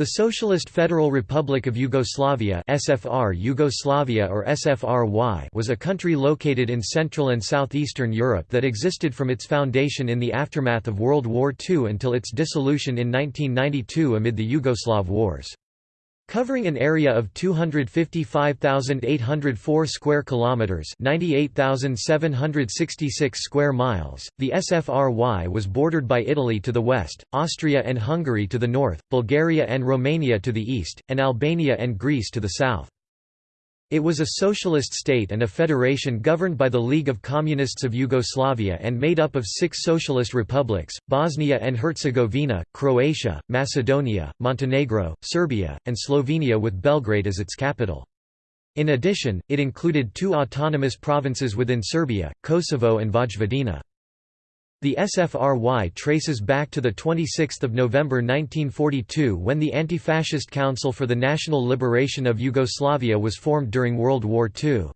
The Socialist Federal Republic of Yugoslavia (SFR Yugoslavia or SFRY) was a country located in Central and Southeastern Europe that existed from its foundation in the aftermath of World War II until its dissolution in 1992 amid the Yugoslav Wars. Covering an area of 255,804 square kilometers, 98,766 square miles, the SFRY was bordered by Italy to the west, Austria and Hungary to the north, Bulgaria and Romania to the east, and Albania and Greece to the south. It was a socialist state and a federation governed by the League of Communists of Yugoslavia and made up of six socialist republics, Bosnia and Herzegovina, Croatia, Macedonia, Montenegro, Serbia, and Slovenia with Belgrade as its capital. In addition, it included two autonomous provinces within Serbia, Kosovo and Vojvodina. The SFRY traces back to 26 November 1942 when the Anti-Fascist Council for the National Liberation of Yugoslavia was formed during World War II.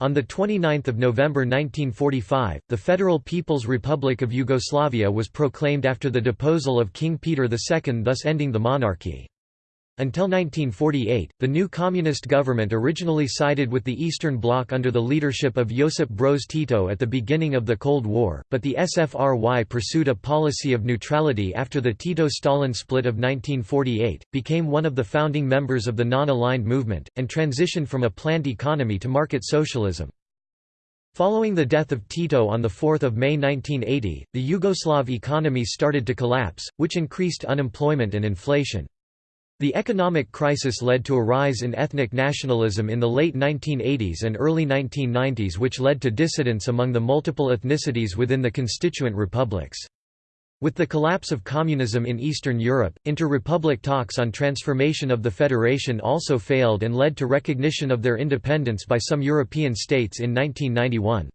On 29 November 1945, the Federal People's Republic of Yugoslavia was proclaimed after the deposal of King Peter II thus ending the monarchy. Until 1948, the new communist government originally sided with the Eastern Bloc under the leadership of Josip Broz Tito at the beginning of the Cold War, but the SFRY pursued a policy of neutrality after the Tito-Stalin split of 1948, became one of the founding members of the non-aligned movement, and transitioned from a planned economy to market socialism. Following the death of Tito on 4 May 1980, the Yugoslav economy started to collapse, which increased unemployment and inflation. The economic crisis led to a rise in ethnic nationalism in the late 1980s and early 1990s which led to dissidence among the multiple ethnicities within the constituent republics. With the collapse of communism in Eastern Europe, inter-republic talks on transformation of the federation also failed and led to recognition of their independence by some European states in 1991.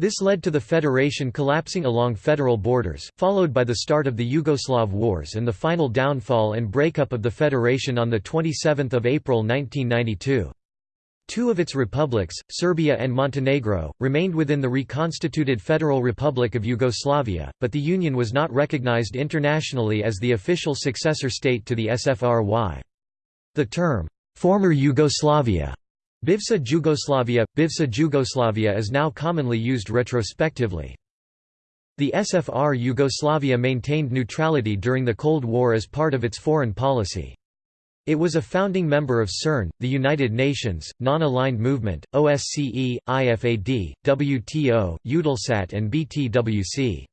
This led to the federation collapsing along federal borders, followed by the start of the Yugoslav Wars and the final downfall and breakup of the federation on 27 April 1992. Two of its republics, Serbia and Montenegro, remained within the reconstituted Federal Republic of Yugoslavia, but the union was not recognized internationally as the official successor state to the SFRY. The term, former Yugoslavia Bivša Jugoslavia – Bivša Jugoslavia is now commonly used retrospectively. The SFR Yugoslavia maintained neutrality during the Cold War as part of its foreign policy. It was a founding member of CERN, the United Nations, Non-Aligned Movement, OSCE, IFAD, WTO, Eutelsat and BTWC.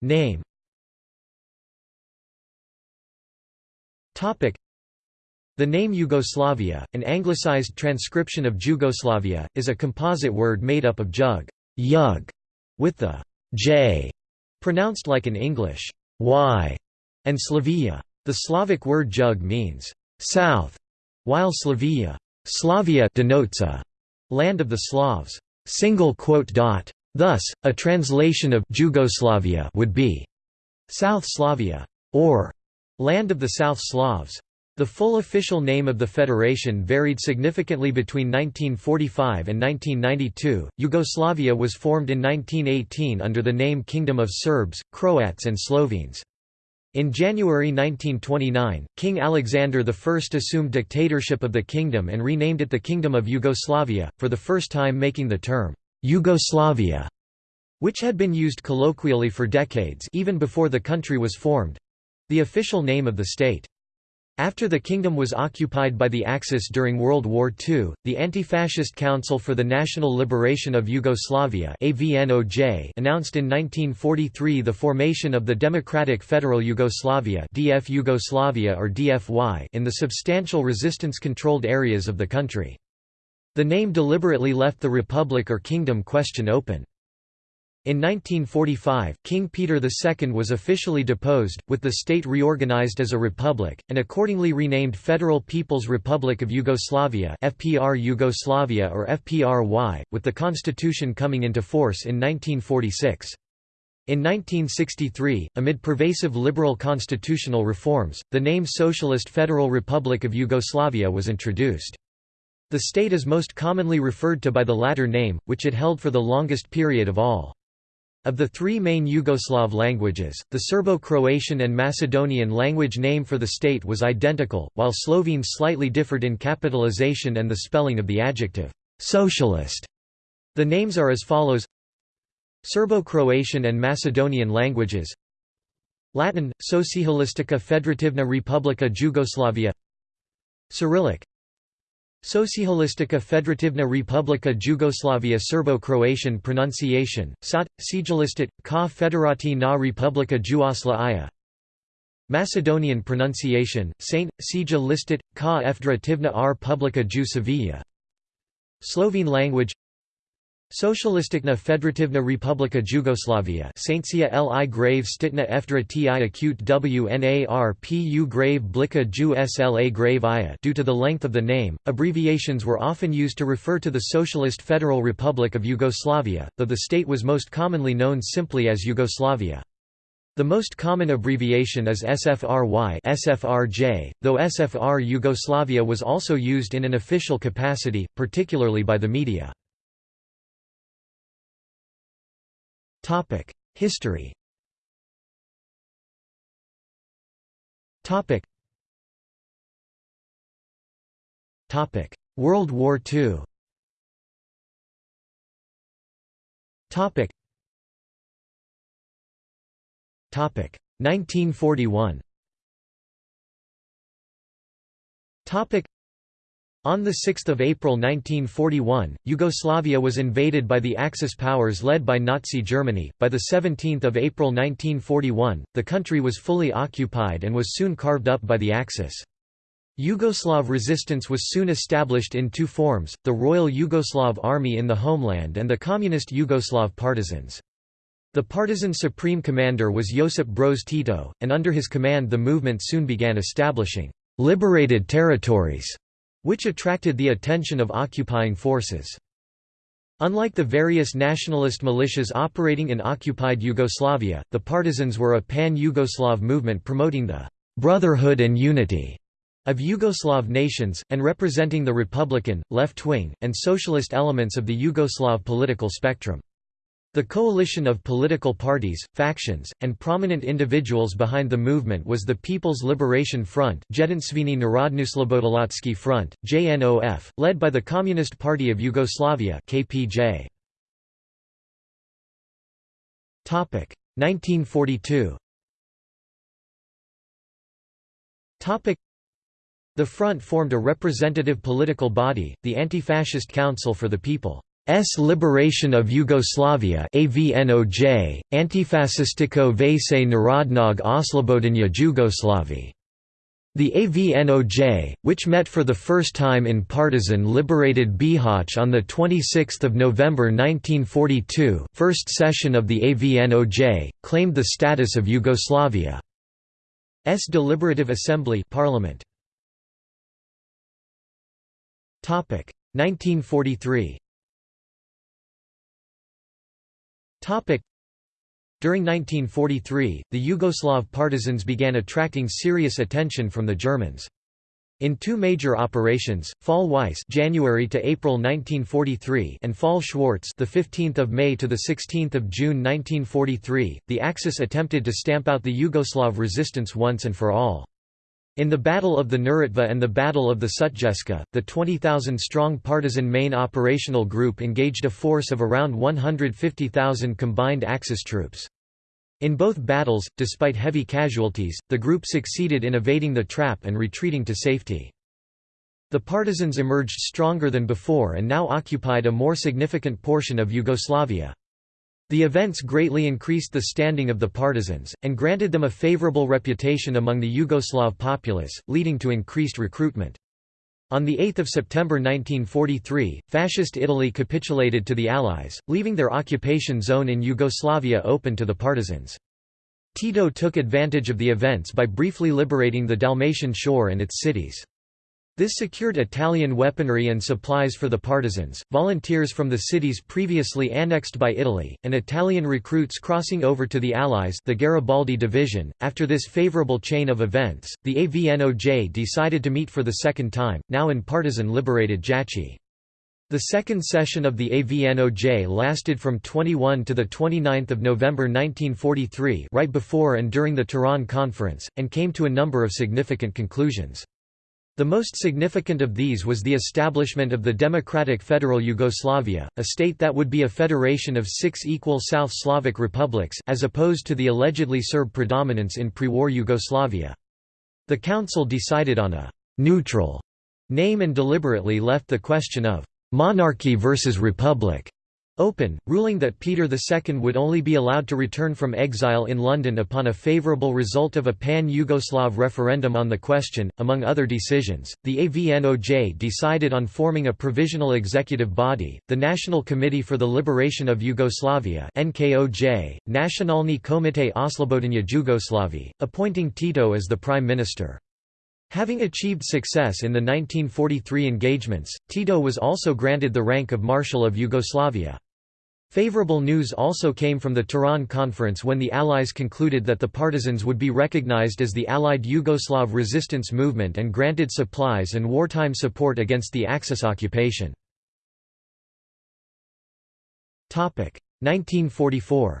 Name the name Yugoslavia, an anglicized transcription of Jugoslavia, is a composite word made up of jug, yug, with the j pronounced like an English y, and Slavia. The Slavic word jug means south, while Slavia, Slavia denotes a land of the Slavs. Thus, a translation of Jugoslavia would be South Slavia, or land of the South Slavs. The full official name of the federation varied significantly between 1945 and 1992. Yugoslavia was formed in 1918 under the name Kingdom of Serbs, Croats, and Slovenes. In January 1929, King Alexander I assumed dictatorship of the kingdom and renamed it the Kingdom of Yugoslavia, for the first time making the term Yugoslavia, which had been used colloquially for decades even before the country was formed the official name of the state. After the kingdom was occupied by the Axis during World War II, the Anti-Fascist Council for the National Liberation of Yugoslavia AVNOJ announced in 1943 the formation of the Democratic Federal Yugoslavia DF Yugoslavia or DFY in the substantial resistance-controlled areas of the country. The name deliberately left the republic or kingdom question open. In 1945, King Peter II was officially deposed, with the state reorganized as a republic, and accordingly renamed Federal People's Republic of Yugoslavia FPR Yugoslavia or FPRY, with the constitution coming into force in 1946. In 1963, amid pervasive liberal constitutional reforms, the name Socialist Federal Republic of Yugoslavia was introduced. The state is most commonly referred to by the latter name, which it held for the longest period of all. Of the three main Yugoslav languages, the Serbo-Croatian and Macedonian language name for the state was identical, while Slovene slightly differed in capitalization and the spelling of the adjective «socialist». The names are as follows. Serbo-Croatian and Macedonian languages. Latin, Socialistica Federativna Republika Jugoslavia. Cyrillic Socialistica Federativna Republika Jugoslavia Serbo-Croatian pronunciation, Sat, Sigilistit, Ka Federati na Republika Juosla Macedonian pronunciation, Saint, Sija listit, Ka Federativna r Publika Ju Sevilla Slovene language Socialisticna Federativna Republika Jugoslavia Saintsia li grave stitna efdra ti acute wnarpu grave blika ju sla grave ia Due to the length of the name, abbreviations were often used to refer to the Socialist Federal Republic of Yugoslavia, though the state was most commonly known simply as Yugoslavia. The most common abbreviation is SFRY SFRJ, though SFR Yugoslavia was also used in an official capacity, particularly by the media. History. Topic: World War II Topic. 1941 Topic on 6 April 1941, Yugoslavia was invaded by the Axis powers led by Nazi Germany. By 17 April 1941, the country was fully occupied and was soon carved up by the Axis. Yugoslav resistance was soon established in two forms, the Royal Yugoslav Army in the homeland and the Communist Yugoslav partisans. The partisan supreme commander was Josip Broz Tito, and under his command the movement soon began establishing «liberated territories» which attracted the attention of occupying forces. Unlike the various nationalist militias operating in occupied Yugoslavia, the partisans were a pan-Yugoslav movement promoting the «brotherhood and unity» of Yugoslav nations, and representing the Republican, left-wing, and socialist elements of the Yugoslav political spectrum. The coalition of political parties, factions, and prominent individuals behind the movement was the People's Liberation Front Jedinstveni Narodnouslobodilatsky Front, JNOF, led by the Communist Party of Yugoslavia KPJ. 1942 The front formed a representative political body, the Anti-Fascist Council for the People. S Liberation of Yugoslavia AVNOJ, Antifascistico Vese Narodnog Oslobodenia Jugoslavi. The AVNOJ, which met for the first time in partisan-liberated Bihać on 26 November 1942 first session of the AVNOJ, claimed the status of Yugoslavia's deliberative assembly parliament. 1943 During 1943, the Yugoslav partisans began attracting serious attention from the Germans. In two major operations, Fall Weiss January to April 1943 and Fall Schwarz the 15th of May to the 16th of June 1943, the Axis attempted to stamp out the Yugoslav resistance once and for all. In the Battle of the Neretva and the Battle of the Sutjeska, the 20,000-strong partisan main operational group engaged a force of around 150,000 combined Axis troops. In both battles, despite heavy casualties, the group succeeded in evading the trap and retreating to safety. The partisans emerged stronger than before and now occupied a more significant portion of Yugoslavia. The events greatly increased the standing of the partisans, and granted them a favorable reputation among the Yugoslav populace, leading to increased recruitment. On 8 September 1943, Fascist Italy capitulated to the Allies, leaving their occupation zone in Yugoslavia open to the partisans. Tito took advantage of the events by briefly liberating the Dalmatian shore and its cities. This secured Italian weaponry and supplies for the partisans, volunteers from the cities previously annexed by Italy, and Italian recruits crossing over to the Allies the Garibaldi Division. After this favorable chain of events, the AVNOJ decided to meet for the second time, now in partisan-liberated Jajce. The second session of the AVNOJ lasted from 21 to 29 November 1943 right before and during the Tehran Conference, and came to a number of significant conclusions. The most significant of these was the establishment of the Democratic Federal Yugoslavia, a state that would be a federation of six equal South Slavic republics as opposed to the allegedly Serb predominance in pre-war Yugoslavia. The Council decided on a «neutral» name and deliberately left the question of monarchy versus republic open, ruling that Peter II would only be allowed to return from exile in London upon a favourable result of a pan-Yugoslav referendum on the question. Among other decisions, the AVNOJ decided on forming a provisional executive body, the National Committee for the Liberation of Yugoslavia (NKOJ), Nacionalni Komite Oslobodenia Jugoslavije, appointing Tito as the prime minister. Having achieved success in the 1943 engagements, Tito was also granted the rank of Marshal of Yugoslavia. Favorable news also came from the Tehran Conference when the Allies concluded that the partisans would be recognized as the Allied Yugoslav resistance movement and granted supplies and wartime support against the Axis occupation. 1944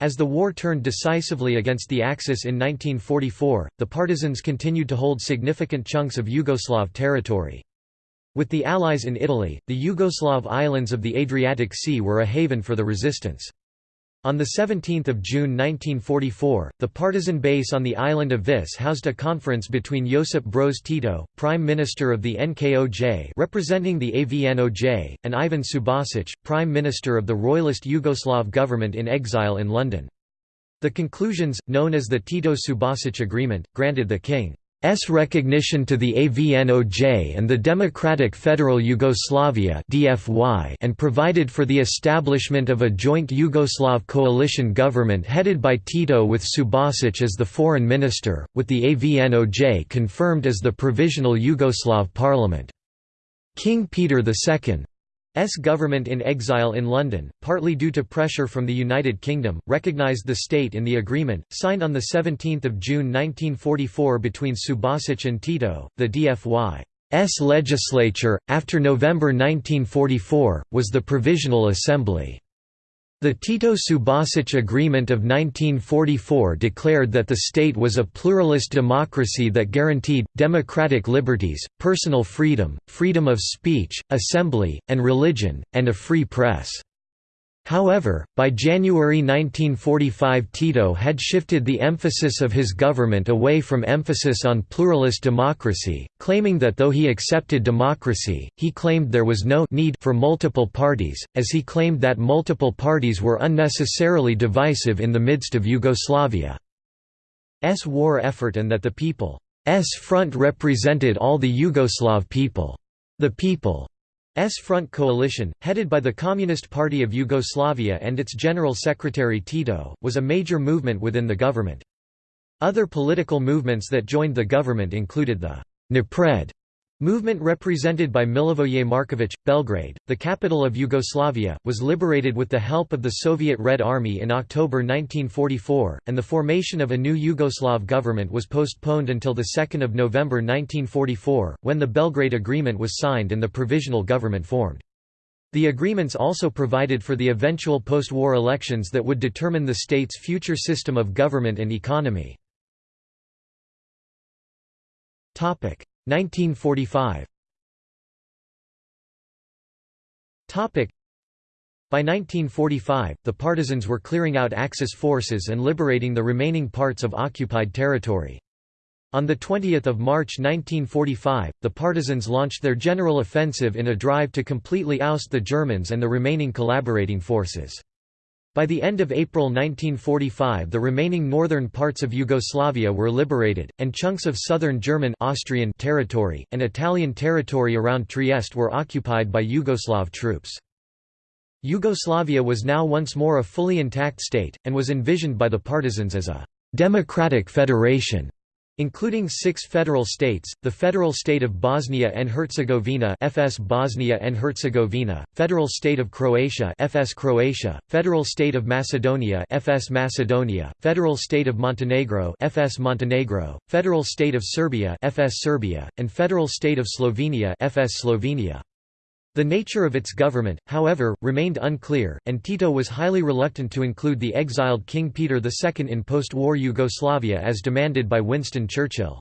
as the war turned decisively against the Axis in 1944, the partisans continued to hold significant chunks of Yugoslav territory. With the Allies in Italy, the Yugoslav islands of the Adriatic Sea were a haven for the resistance. On 17 June 1944, the partisan base on the island of Vis housed a conference between Josip Broz Tito, Prime Minister of the NKOJ representing the AVNOJ, and Ivan Subasic, Prime Minister of the Royalist Yugoslav government in exile in London. The conclusions, known as the Tito-Subasic Agreement, granted the king S recognition to the AVNOJ and the Democratic Federal Yugoslavia (DFY) and provided for the establishment of a joint Yugoslav coalition government headed by Tito with Subasic as the foreign minister, with the AVNOJ confirmed as the provisional Yugoslav parliament. King Peter II S government in exile in London, partly due to pressure from the United Kingdom, recognised the state in the agreement, signed on 17 June 1944 between Subasic and Tito. The DFY's legislature, after November 1944, was the Provisional Assembly. The Tito-Subasic Agreement of 1944 declared that the state was a pluralist democracy that guaranteed, democratic liberties, personal freedom, freedom of speech, assembly, and religion, and a free press. However, by January 1945 Tito had shifted the emphasis of his government away from emphasis on pluralist democracy, claiming that though he accepted democracy, he claimed there was no need for multiple parties, as he claimed that multiple parties were unnecessarily divisive in the midst of Yugoslavia's war effort and that the People's Front represented all the Yugoslav people. The people S Front coalition, headed by the Communist Party of Yugoslavia and its General Secretary Tito, was a major movement within the government. Other political movements that joined the government included the Napred Movement represented by Milivoje Marković, Belgrade, the capital of Yugoslavia, was liberated with the help of the Soviet Red Army in October 1944, and the formation of a new Yugoslav government was postponed until 2 November 1944, when the Belgrade Agreement was signed and the provisional government formed. The agreements also provided for the eventual post-war elections that would determine the state's future system of government and economy. 1945 By 1945, the partisans were clearing out Axis forces and liberating the remaining parts of occupied territory. On 20 March 1945, the partisans launched their general offensive in a drive to completely oust the Germans and the remaining collaborating forces. By the end of April 1945 the remaining northern parts of Yugoslavia were liberated, and chunks of southern German Austrian territory, and Italian territory around Trieste were occupied by Yugoslav troops. Yugoslavia was now once more a fully intact state, and was envisioned by the partisans as a «democratic federation» Including six federal states, the Federal State of Bosnia and Herzegovina FS Bosnia and Herzegovina, Federal State of Croatia FS Croatia, Federal State of Macedonia FS Macedonia, Federal State of Montenegro FS Montenegro, Federal State of Serbia FS Serbia, and Federal State of Slovenia FS Slovenia. The nature of its government, however, remained unclear, and Tito was highly reluctant to include the exiled King Peter II in post-war Yugoslavia as demanded by Winston Churchill.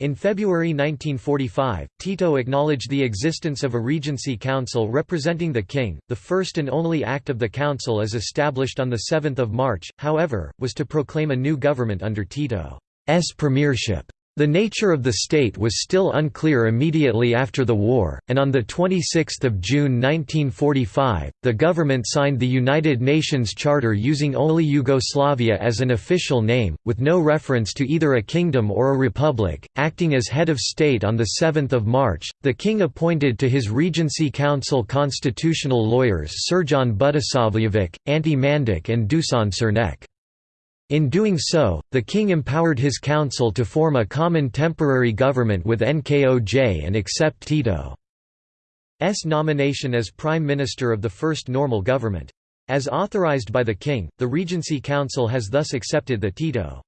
In February 1945, Tito acknowledged the existence of a Regency Council representing the king. The first and only act of the council as established on 7 March, however, was to proclaim a new government under Tito's premiership. The nature of the state was still unclear immediately after the war, and on 26 June 1945, the government signed the United Nations Charter using only Yugoslavia as an official name, with no reference to either a kingdom or a republic. Acting as head of state on 7 March, the king appointed to his Regency Council constitutional lawyers Srđan Budisavljević, Ante Mandić and Dusan Sernec. In doing so, the king empowered his council to form a common temporary government with Nkoj and accept Tito's nomination as prime minister of the first normal government. As authorized by the king, the Regency Council has thus accepted the Tito's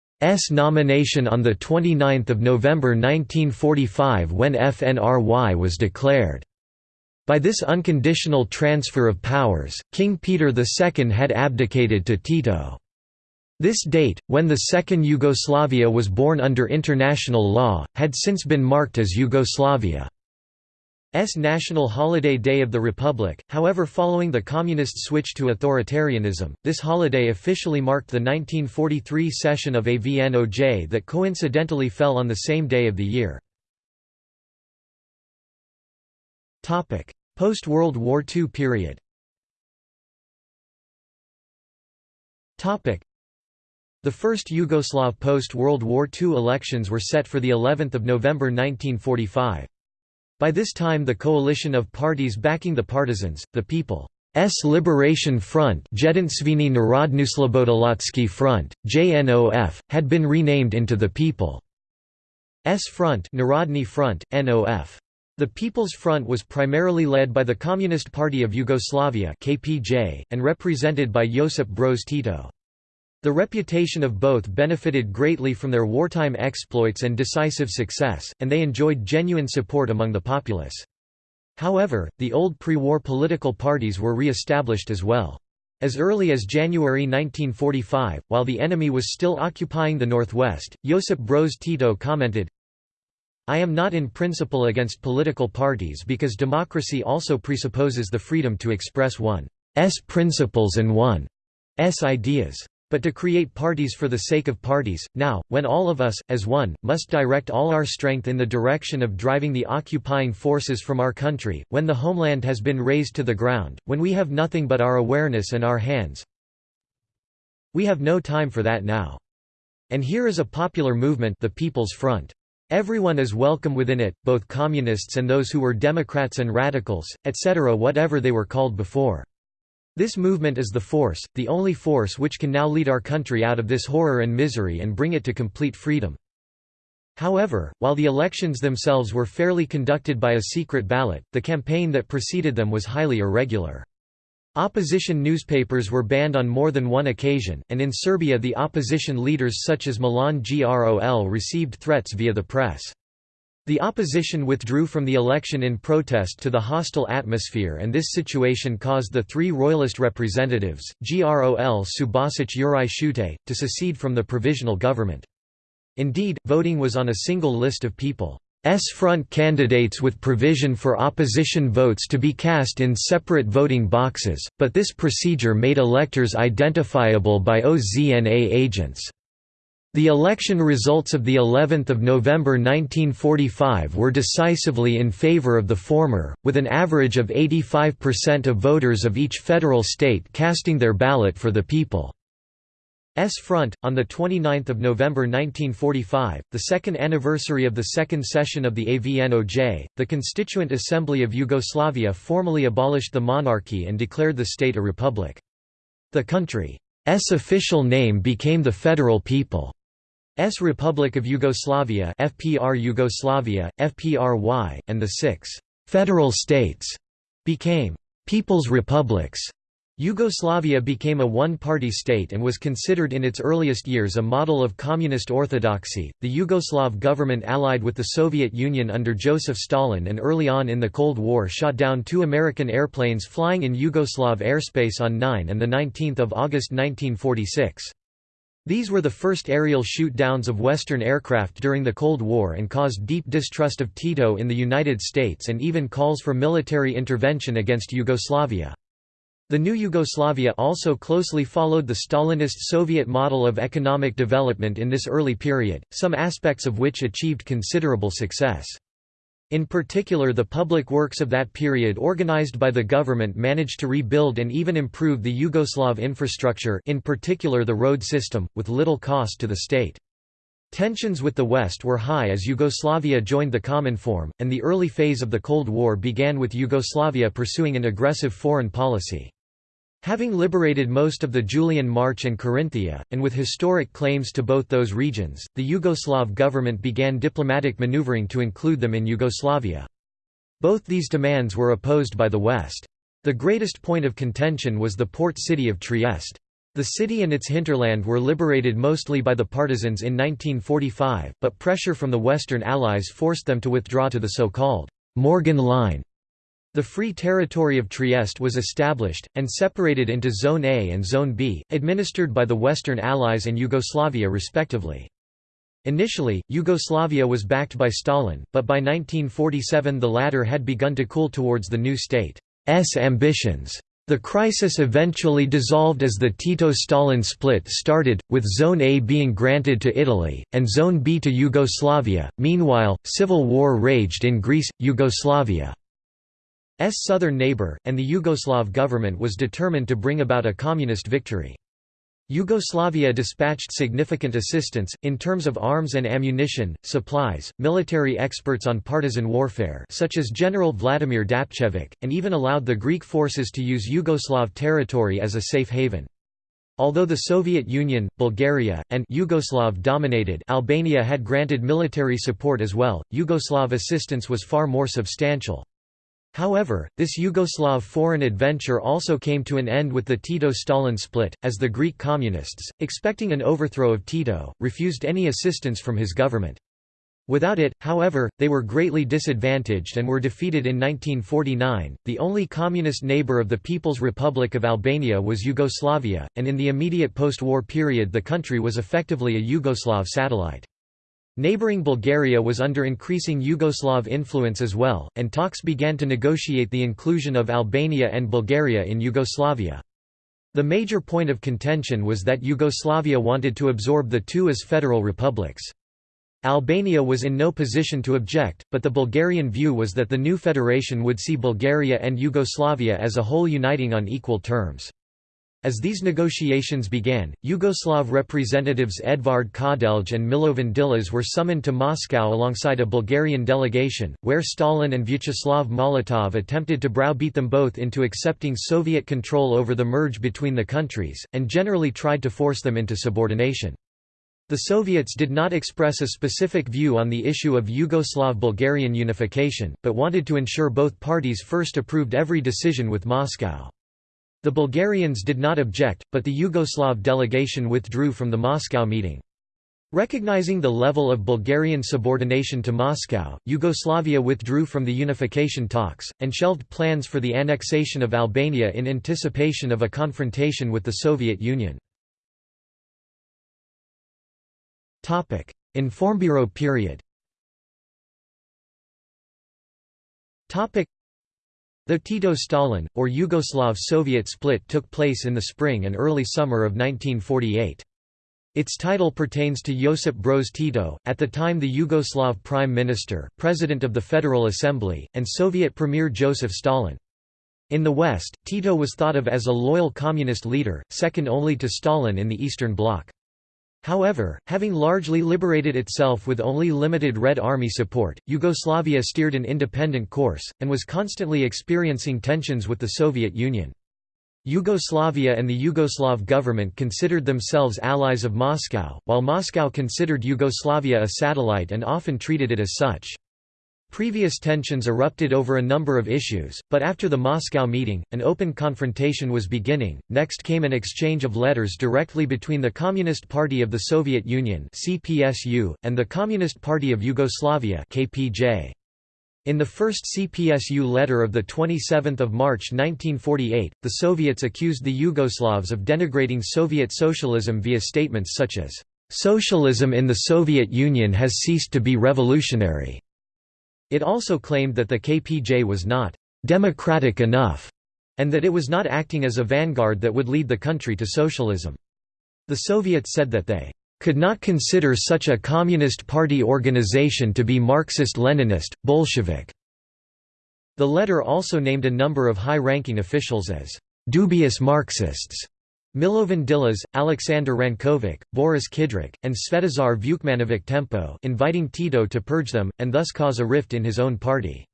nomination on 29 November 1945 when FNRY was declared. By this unconditional transfer of powers, King Peter II had abdicated to Tito. This date, when the Second Yugoslavia was born under international law, had since been marked as Yugoslavia's national holiday Day of the Republic, however following the communist switch to authoritarianism, this holiday officially marked the 1943 session of AVNOJ that coincidentally fell on the same day of the year. Post-World War II period the first Yugoslav post-World War II elections were set for the 11th of November 1945. By this time the coalition of parties backing the partisans, the People's Liberation Front Jedinstveni Narodnouslobodilatsky Front, JNOF, had been renamed into the People's Front Narodny Front, NOF. The People's Front was primarily led by the Communist Party of Yugoslavia KPJ, and represented by Josip Broz Tito. The reputation of both benefited greatly from their wartime exploits and decisive success, and they enjoyed genuine support among the populace. However, the old pre-war political parties were re-established as well. As early as January 1945, while the enemy was still occupying the northwest, Josip Broz Tito commented, I am not in principle against political parties because democracy also presupposes the freedom to express one's principles and one's ideas. But to create parties for the sake of parties, now, when all of us, as one, must direct all our strength in the direction of driving the occupying forces from our country, when the homeland has been razed to the ground, when we have nothing but our awareness and our hands, we have no time for that now. And here is a popular movement the People's Front. Everyone is welcome within it, both communists and those who were Democrats and radicals, etc. whatever they were called before. This movement is the force, the only force which can now lead our country out of this horror and misery and bring it to complete freedom. However, while the elections themselves were fairly conducted by a secret ballot, the campaign that preceded them was highly irregular. Opposition newspapers were banned on more than one occasion, and in Serbia the opposition leaders such as Milan Grol received threats via the press. The opposition withdrew from the election in protest to the hostile atmosphere and this situation caused the three royalist representatives, Grol Subasic Juraj Šutej, to secede from the provisional government. Indeed, voting was on a single list of people's front candidates with provision for opposition votes to be cast in separate voting boxes, but this procedure made electors identifiable by OZNA agents. The election results of the 11th of November 1945 were decisively in favor of the former, with an average of 85% of voters of each federal state casting their ballot for the People's Front. On the 29th of November 1945, the second anniversary of the second session of the AVNOJ, the Constituent Assembly of Yugoslavia formally abolished the monarchy and declared the state a republic. The country's official name became the Federal People. S Republic of Yugoslavia FPR Yugoslavia, FPRY, and the six «federal states» became «people's republics». Yugoslavia became a one-party state and was considered in its earliest years a model of communist orthodoxy. The Yugoslav government allied with the Soviet Union under Joseph Stalin and early on in the Cold War shot down two American airplanes flying in Yugoslav airspace on 9 and 19 August 1946. These were the first aerial shoot-downs of Western aircraft during the Cold War and caused deep distrust of Tito in the United States and even calls for military intervention against Yugoslavia. The new Yugoslavia also closely followed the Stalinist Soviet model of economic development in this early period, some aspects of which achieved considerable success. In particular the public works of that period organized by the government managed to rebuild and even improve the Yugoslav infrastructure in particular the road system, with little cost to the state. Tensions with the West were high as Yugoslavia joined the Common Cominform, and the early phase of the Cold War began with Yugoslavia pursuing an aggressive foreign policy. Having liberated most of the Julian March and Carinthia, and with historic claims to both those regions, the Yugoslav government began diplomatic maneuvering to include them in Yugoslavia. Both these demands were opposed by the West. The greatest point of contention was the port city of Trieste. The city and its hinterland were liberated mostly by the partisans in 1945, but pressure from the Western Allies forced them to withdraw to the so-called Morgan Line the Free Territory of Trieste was established, and separated into Zone A and Zone B, administered by the Western Allies and Yugoslavia respectively. Initially, Yugoslavia was backed by Stalin, but by 1947 the latter had begun to cool towards the new state's ambitions. The crisis eventually dissolved as the Tito-Stalin split started, with Zone A being granted to Italy, and Zone B to Yugoslavia. Meanwhile, civil war raged in Greece, Yugoslavia. S southern neighbor, and the Yugoslav government was determined to bring about a communist victory. Yugoslavia dispatched significant assistance, in terms of arms and ammunition, supplies, military experts on partisan warfare such as General Vladimir Dapčević, and even allowed the Greek forces to use Yugoslav territory as a safe haven. Although the Soviet Union, Bulgaria, and Yugoslav-dominated Albania had granted military support as well, Yugoslav assistance was far more substantial. However, this Yugoslav foreign adventure also came to an end with the Tito-Stalin split, as the Greek communists, expecting an overthrow of Tito, refused any assistance from his government. Without it, however, they were greatly disadvantaged and were defeated in 1949. The only communist neighbor of the People's Republic of Albania was Yugoslavia, and in the immediate post-war period the country was effectively a Yugoslav satellite. Neighbouring Bulgaria was under increasing Yugoslav influence as well, and talks began to negotiate the inclusion of Albania and Bulgaria in Yugoslavia. The major point of contention was that Yugoslavia wanted to absorb the two as federal republics. Albania was in no position to object, but the Bulgarian view was that the new federation would see Bulgaria and Yugoslavia as a whole uniting on equal terms. As these negotiations began, Yugoslav representatives Edvard Kardelj and Milovan Đilas were summoned to Moscow alongside a Bulgarian delegation, where Stalin and Vyacheslav Molotov attempted to browbeat them both into accepting Soviet control over the merge between the countries, and generally tried to force them into subordination. The Soviets did not express a specific view on the issue of Yugoslav-Bulgarian unification, but wanted to ensure both parties first approved every decision with Moscow. The Bulgarians did not object, but the Yugoslav delegation withdrew from the Moscow meeting. Recognizing the level of Bulgarian subordination to Moscow, Yugoslavia withdrew from the unification talks, and shelved plans for the annexation of Albania in anticipation of a confrontation with the Soviet Union. Informburo period the Tito-Stalin, or Yugoslav-Soviet split took place in the spring and early summer of 1948. Its title pertains to Josip Broz Tito, at the time the Yugoslav Prime Minister, President of the Federal Assembly, and Soviet Premier Joseph Stalin. In the West, Tito was thought of as a loyal communist leader, second only to Stalin in the Eastern Bloc. However, having largely liberated itself with only limited Red Army support, Yugoslavia steered an independent course, and was constantly experiencing tensions with the Soviet Union. Yugoslavia and the Yugoslav government considered themselves allies of Moscow, while Moscow considered Yugoslavia a satellite and often treated it as such. Previous tensions erupted over a number of issues, but after the Moscow meeting, an open confrontation was beginning. Next came an exchange of letters directly between the Communist Party of the Soviet Union (CPSU) and the Communist Party of Yugoslavia (KPJ). In the first CPSU letter of 27 March 1948, the Soviets accused the Yugoslavs of denigrating Soviet socialism via statements such as, "...socialism in the Soviet Union has ceased to be revolutionary." It also claimed that the KPJ was not "...democratic enough," and that it was not acting as a vanguard that would lead the country to socialism. The Soviets said that they could not consider such a Communist Party organization to be Marxist-Leninist, Bolshevik. The letter also named a number of high-ranking officials as dubious Marxists. Milovan Djilas, Alexander Rankovic, Boris Kidrič, and Svetozar Vukmanovic Tempo inviting Tito to purge them, and thus cause a rift in his own party.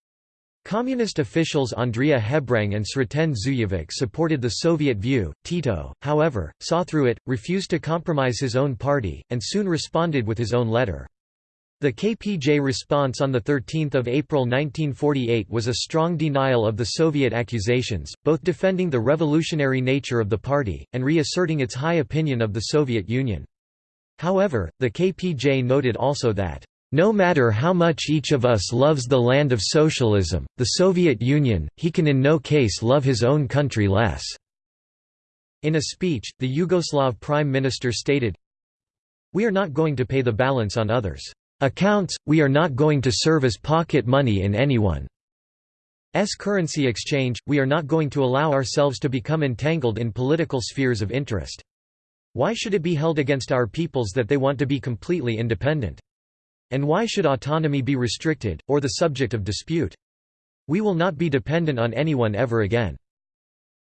Communist officials Andrea Hebrang and Sreten Zujovic supported the Soviet view. Tito, however, saw through it, refused to compromise his own party, and soon responded with his own letter. The KPJ response on 13 April 1948 was a strong denial of the Soviet accusations, both defending the revolutionary nature of the party, and reasserting its high opinion of the Soviet Union. However, the KPJ noted also that no matter how much each of us loves the land of socialism, the Soviet Union, he can in no case love his own country less." In a speech, the Yugoslav Prime Minister stated, We are not going to pay the balance on others' accounts, we are not going to serve as pocket money in anyone's currency exchange, we are not going to allow ourselves to become entangled in political spheres of interest. Why should it be held against our peoples that they want to be completely independent? And why should autonomy be restricted, or the subject of dispute? We will not be dependent on anyone ever again.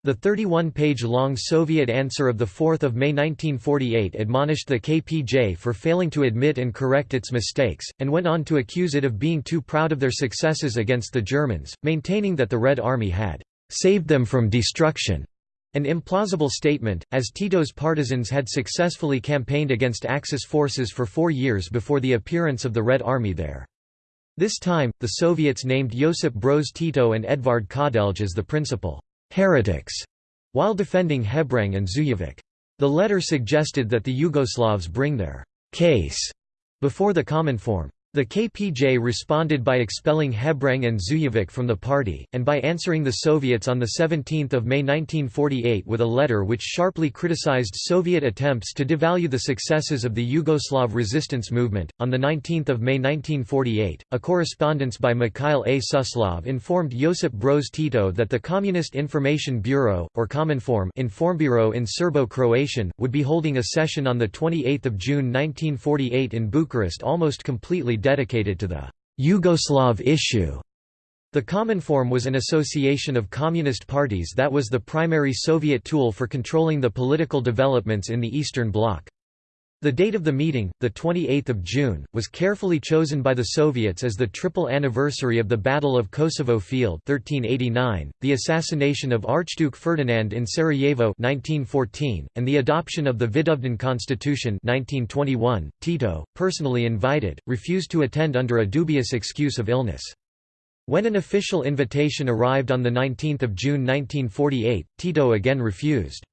The 31-page-long Soviet answer of 4 May 1948 admonished the KPJ for failing to admit and correct its mistakes, and went on to accuse it of being too proud of their successes against the Germans, maintaining that the Red Army had «saved them from destruction» An implausible statement, as Tito's partisans had successfully campaigned against Axis forces for four years before the appearance of the Red Army there. This time, the Soviets named Josip Broz Tito and Edvard Kardelj as the principal heretics, while defending Hebrang and Zujovic. The letter suggested that the Yugoslavs bring their case before the common Cominform. The KPJ responded by expelling Hebrang and Zujovic from the party, and by answering the Soviets on 17 May 1948 with a letter which sharply criticized Soviet attempts to devalue the successes of the Yugoslav resistance movement. On 19 May 1948, a correspondence by Mikhail A. Suslov informed Josip Broz Tito that the Communist Information Bureau, or Cominform Informbureau in Serbo-Croatian, would be holding a session on 28 June 1948 in Bucharest almost completely dedicated to the Yugoslav issue. The Cominform was an association of communist parties that was the primary Soviet tool for controlling the political developments in the Eastern Bloc. The date of the meeting, 28 June, was carefully chosen by the Soviets as the triple anniversary of the Battle of Kosovo Field 1389, the assassination of Archduke Ferdinand in Sarajevo 1914, and the adoption of the Vidovdan Constitution 1921. Tito, personally invited, refused to attend under a dubious excuse of illness. When an official invitation arrived on 19 June 1948, Tito again refused.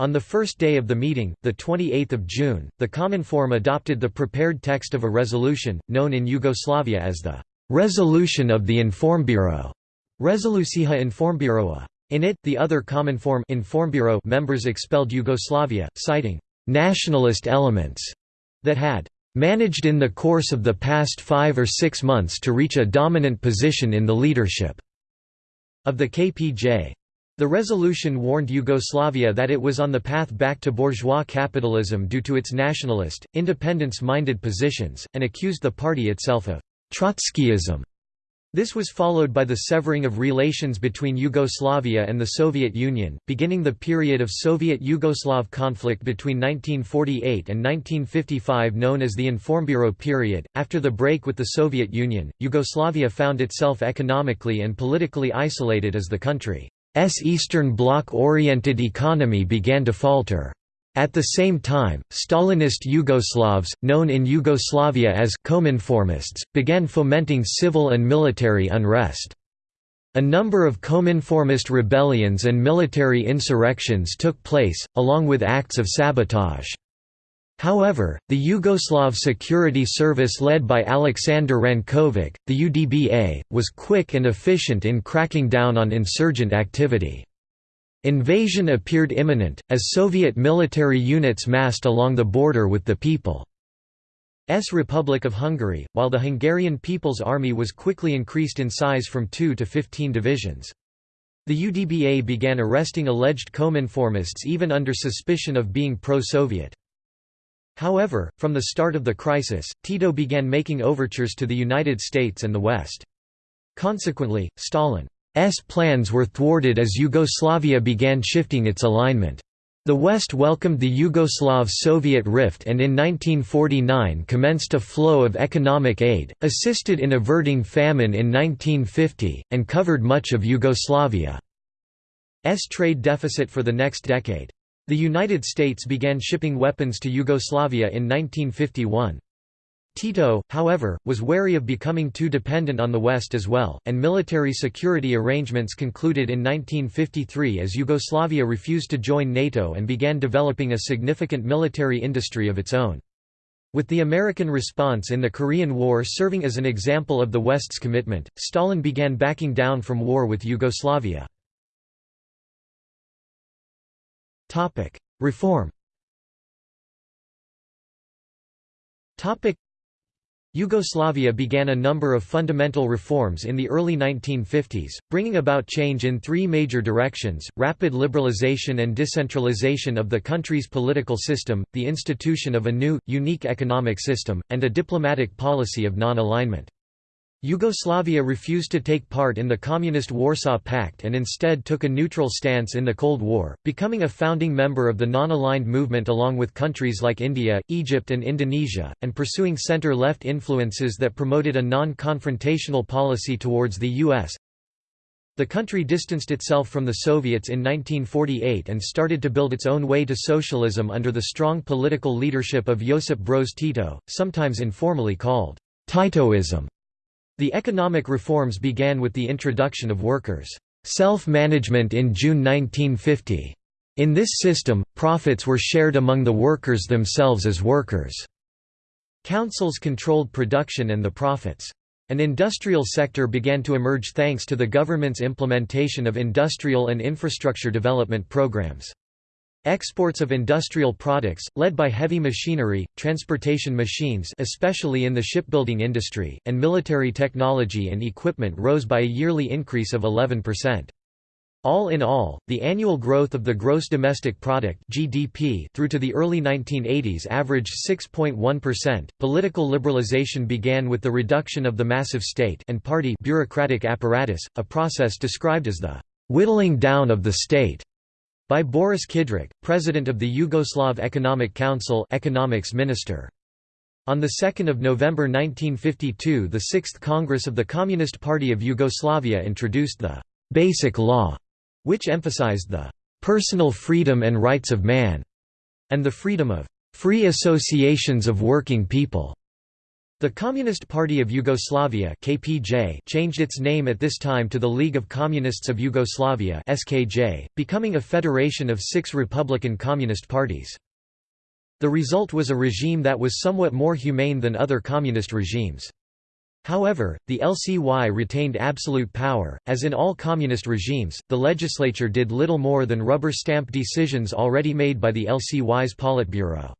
On the first day of the meeting, 28 June, the Cominform adopted the prepared text of a resolution, known in Yugoslavia as the «Resolution of the Informbureau» Resolucija Informburoa. In it, the other Cominform Informbureau members expelled Yugoslavia, citing «nationalist elements» that had «managed in the course of the past five or six months to reach a dominant position in the leadership» of the KPJ. The resolution warned Yugoslavia that it was on the path back to bourgeois capitalism due to its nationalist, independence-minded positions, and accused the party itself of Trotskyism. This was followed by the severing of relations between Yugoslavia and the Soviet Union, beginning the period of Soviet-Yugoslav conflict between 1948 and 1955 known as the Informbureau period. After the break with the Soviet Union, Yugoslavia found itself economically and politically isolated as the country Eastern Bloc-oriented economy began to falter. At the same time, Stalinist Yugoslavs, known in Yugoslavia as Kominformists, began fomenting civil and military unrest. A number of Cominformist rebellions and military insurrections took place, along with acts of sabotage. However, the Yugoslav Security Service led by Aleksandar Rankovic, the UDBA, was quick and efficient in cracking down on insurgent activity. Invasion appeared imminent, as Soviet military units massed along the border with the People's Republic of Hungary, while the Hungarian People's Army was quickly increased in size from 2 to 15 divisions. The UDBA began arresting alleged Kominformists even under suspicion of being pro-Soviet. However, from the start of the crisis, Tito began making overtures to the United States and the West. Consequently, Stalin's plans were thwarted as Yugoslavia began shifting its alignment. The West welcomed the Yugoslav-Soviet rift and in 1949 commenced a flow of economic aid, assisted in averting famine in 1950, and covered much of Yugoslavia's trade deficit for the next decade. The United States began shipping weapons to Yugoslavia in 1951. Tito, however, was wary of becoming too dependent on the West as well, and military security arrangements concluded in 1953 as Yugoslavia refused to join NATO and began developing a significant military industry of its own. With the American response in the Korean War serving as an example of the West's commitment, Stalin began backing down from war with Yugoslavia. Reform. Yugoslavia began a number of fundamental reforms in the early 1950s, bringing about change in three major directions, rapid liberalization and decentralization of the country's political system, the institution of a new, unique economic system, and a diplomatic policy of non-alignment. Yugoslavia refused to take part in the Communist Warsaw Pact and instead took a neutral stance in the Cold War, becoming a founding member of the non-aligned movement along with countries like India, Egypt and Indonesia, and pursuing center-left influences that promoted a non-confrontational policy towards the U.S. The country distanced itself from the Soviets in 1948 and started to build its own way to socialism under the strong political leadership of Josip Broz Tito, sometimes informally called Titoism. The economic reforms began with the introduction of workers' self-management in June 1950. In this system, profits were shared among the workers themselves as workers' councils controlled production and the profits. An industrial sector began to emerge thanks to the government's implementation of industrial and infrastructure development programs. Exports of industrial products, led by heavy machinery, transportation machines especially in the shipbuilding industry, and military technology and equipment rose by a yearly increase of 11%. All in all, the annual growth of the gross domestic product (GDP) through to the early 1980s averaged 6.1%. Political liberalization began with the reduction of the massive state and party bureaucratic apparatus, a process described as the whittling down of the state by Boris Kidrič, president of the Yugoslav Economic Council economics minister. On 2 November 1952 the Sixth Congress of the Communist Party of Yugoslavia introduced the «Basic Law», which emphasized the «personal freedom and rights of man» and the freedom of «free associations of working people». The Communist Party of Yugoslavia (KPJ) changed its name at this time to the League of Communists of Yugoslavia (SKJ), becoming a federation of 6 republican communist parties. The result was a regime that was somewhat more humane than other communist regimes. However, the LCY retained absolute power. As in all communist regimes, the legislature did little more than rubber stamp decisions already made by the LCY's Politburo.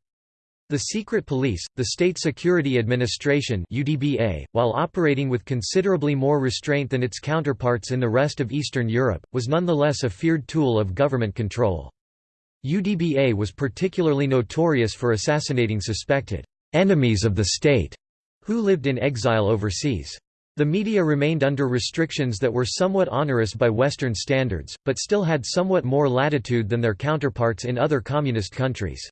The Secret Police, the State Security Administration UDBA, while operating with considerably more restraint than its counterparts in the rest of Eastern Europe, was nonetheless a feared tool of government control. UDBA was particularly notorious for assassinating suspected «enemies of the state» who lived in exile overseas. The media remained under restrictions that were somewhat onerous by Western standards, but still had somewhat more latitude than their counterparts in other communist countries.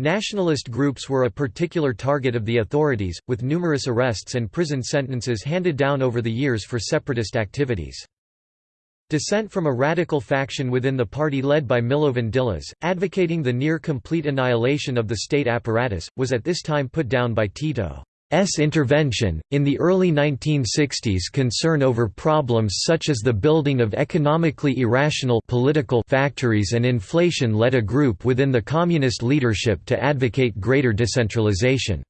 Nationalist groups were a particular target of the authorities, with numerous arrests and prison sentences handed down over the years for separatist activities. Dissent from a radical faction within the party led by Milovan Đilas, advocating the near-complete annihilation of the state apparatus, was at this time put down by Tito's intervention. In the early 1960s concern over problems such as the building of economically irrational political factories and inflation led a group within the communist leadership to advocate greater decentralization.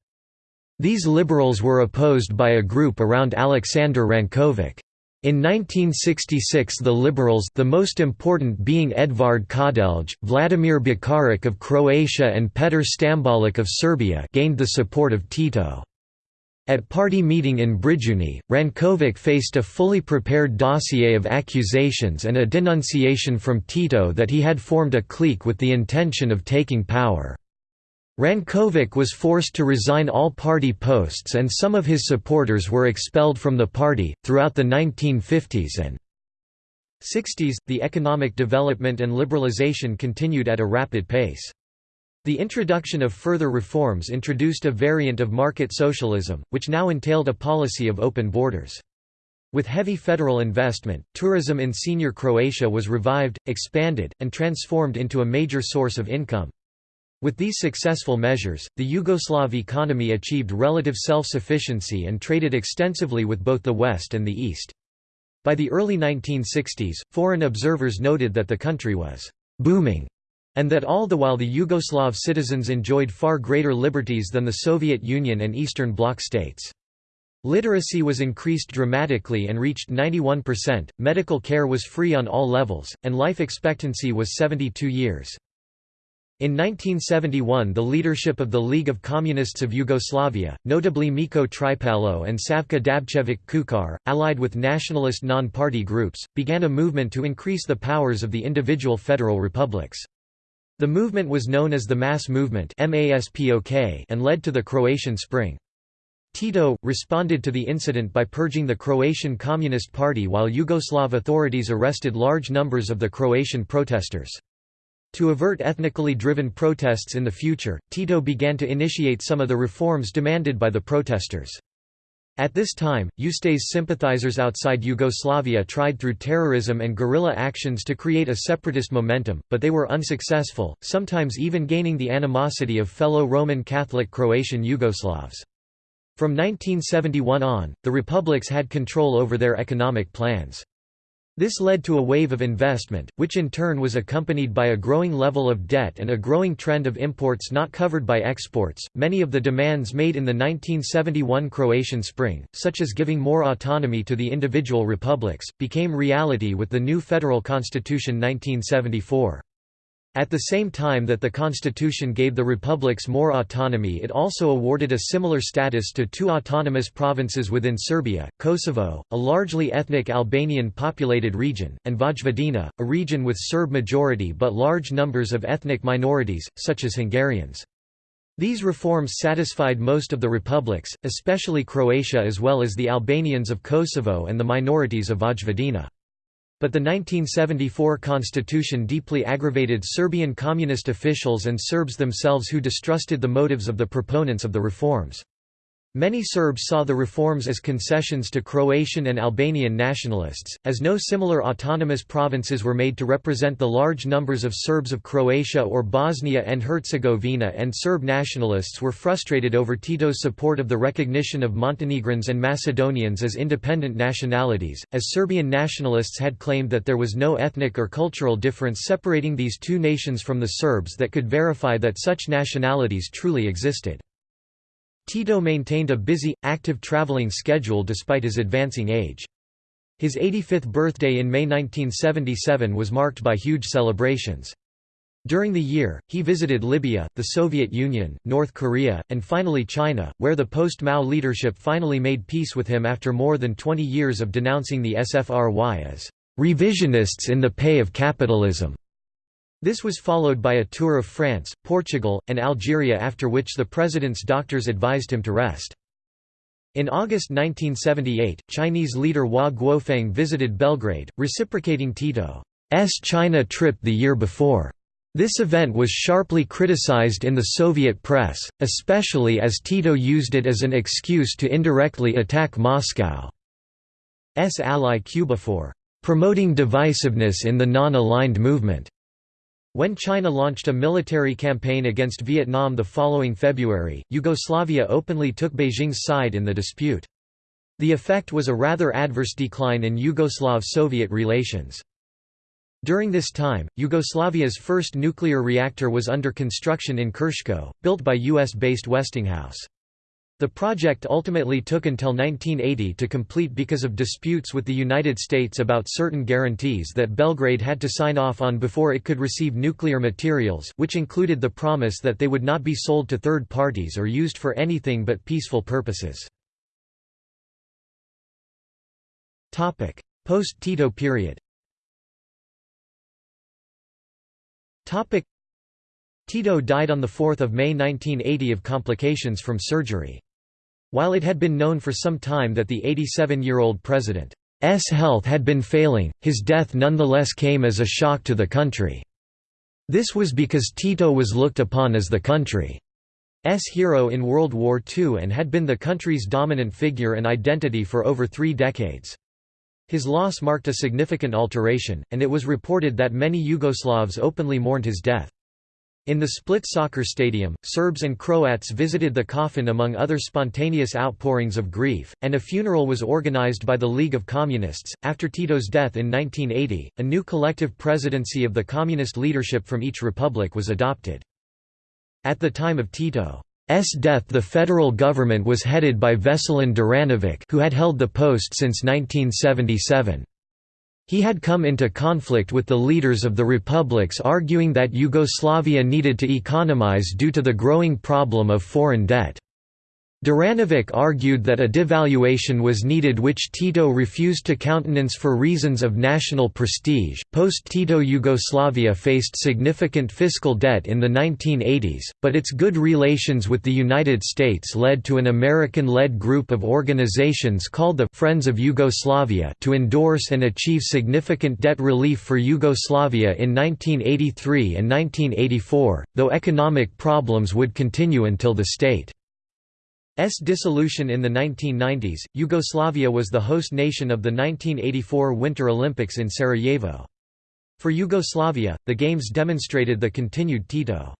These liberals were opposed by a group around Alexander Rankovic. In 1966 the Liberals the most important being Edvard Kardelj, Vladimir Bakaric of Croatia and Petar Stambolic of Serbia gained the support of Tito. At party meeting in Brijuni, Rankovic faced a fully prepared dossier of accusations and a denunciation from Tito that he had formed a clique with the intention of taking power. Rankovic was forced to resign all party posts and some of his supporters were expelled from the party. Throughout the 1950s and 60s, the economic development and liberalization continued at a rapid pace. The introduction of further reforms introduced a variant of market socialism, which now entailed a policy of open borders. With heavy federal investment, tourism in senior Croatia was revived, expanded, and transformed into a major source of income. With these successful measures, the Yugoslav economy achieved relative self-sufficiency and traded extensively with both the West and the East. By the early 1960s, foreign observers noted that the country was «booming» and that all the while the Yugoslav citizens enjoyed far greater liberties than the Soviet Union and Eastern Bloc states. Literacy was increased dramatically and reached 91%, medical care was free on all levels, and life expectancy was 72 years. In 1971 the leadership of the League of Communists of Yugoslavia, notably Miko Tripalo and Savka Dabčević Kučar, allied with nationalist non-party groups, began a movement to increase the powers of the individual federal republics. The movement was known as the Mass Movement and led to the Croatian Spring. Tito, responded to the incident by purging the Croatian Communist Party while Yugoslav authorities arrested large numbers of the Croatian protesters. To avert ethnically driven protests in the future, Tito began to initiate some of the reforms demanded by the protesters. At this time, Ustase sympathizers outside Yugoslavia tried through terrorism and guerrilla actions to create a separatist momentum, but they were unsuccessful, sometimes even gaining the animosity of fellow Roman Catholic Croatian Yugoslavs. From 1971 on, the republics had control over their economic plans. This led to a wave of investment, which in turn was accompanied by a growing level of debt and a growing trend of imports not covered by exports. Many of the demands made in the 1971 Croatian Spring, such as giving more autonomy to the individual republics, became reality with the new federal constitution 1974. At the same time that the constitution gave the republics more autonomy it also awarded a similar status to two autonomous provinces within Serbia, Kosovo, a largely ethnic Albanian populated region, and Vojvodina, a region with Serb majority but large numbers of ethnic minorities, such as Hungarians. These reforms satisfied most of the republics, especially Croatia as well as the Albanians of Kosovo and the minorities of Vojvodina. But the 1974 constitution deeply aggravated Serbian communist officials and Serbs themselves who distrusted the motives of the proponents of the reforms. Many Serbs saw the reforms as concessions to Croatian and Albanian nationalists, as no similar autonomous provinces were made to represent the large numbers of Serbs of Croatia or Bosnia and Herzegovina and Serb nationalists were frustrated over Tito's support of the recognition of Montenegrins and Macedonians as independent nationalities, as Serbian nationalists had claimed that there was no ethnic or cultural difference separating these two nations from the Serbs that could verify that such nationalities truly existed. Tito maintained a busy, active traveling schedule despite his advancing age. His 85th birthday in May 1977 was marked by huge celebrations. During the year, he visited Libya, the Soviet Union, North Korea, and finally China, where the post-Mao leadership finally made peace with him after more than 20 years of denouncing the SFRY as revisionists in the pay of capitalism. This was followed by a tour of France, Portugal, and Algeria after which the president's doctors advised him to rest. In August 1978, Chinese leader Hua Guofeng visited Belgrade, reciprocating Tito's China trip the year before. This event was sharply criticized in the Soviet press, especially as Tito used it as an excuse to indirectly attack Moscow's ally Cuba for promoting divisiveness in the non-aligned movement. When China launched a military campaign against Vietnam the following February, Yugoslavia openly took Beijing's side in the dispute. The effect was a rather adverse decline in Yugoslav-Soviet relations. During this time, Yugoslavia's first nuclear reactor was under construction in Krško, built by US-based Westinghouse. The project ultimately took until 1980 to complete because of disputes with the United States about certain guarantees that Belgrade had to sign off on before it could receive nuclear materials, which included the promise that they would not be sold to third parties or used for anything but peaceful purposes. Post-Tito period Tito died on 4 May 1980 of complications from surgery. While it had been known for some time that the 87-year-old president's health had been failing, his death nonetheless came as a shock to the country. This was because Tito was looked upon as the country's hero in World War II and had been the country's dominant figure and identity for over three decades. His loss marked a significant alteration, and it was reported that many Yugoslavs openly mourned his death. In the Split soccer stadium, Serbs and Croats visited the coffin among other spontaneous outpourings of grief, and a funeral was organized by the League of Communists. After Tito's death in 1980, a new collective presidency of the communist leadership from each republic was adopted. At the time of Tito's death the federal government was headed by Veselin Duranovic who had held the post since 1977. He had come into conflict with the leaders of the republics arguing that Yugoslavia needed to economize due to the growing problem of foreign debt. Duranovic argued that a devaluation was needed which Tito refused to countenance for reasons of national prestige. Post Tito Yugoslavia faced significant fiscal debt in the 1980s, but its good relations with the United States led to an American led group of organizations called the Friends of Yugoslavia to endorse and achieve significant debt relief for Yugoslavia in 1983 and 1984, though economic problems would continue until the state S dissolution in the 1990s, Yugoslavia was the host nation of the 1984 Winter Olympics in Sarajevo. For Yugoslavia, the Games demonstrated the continued Tito's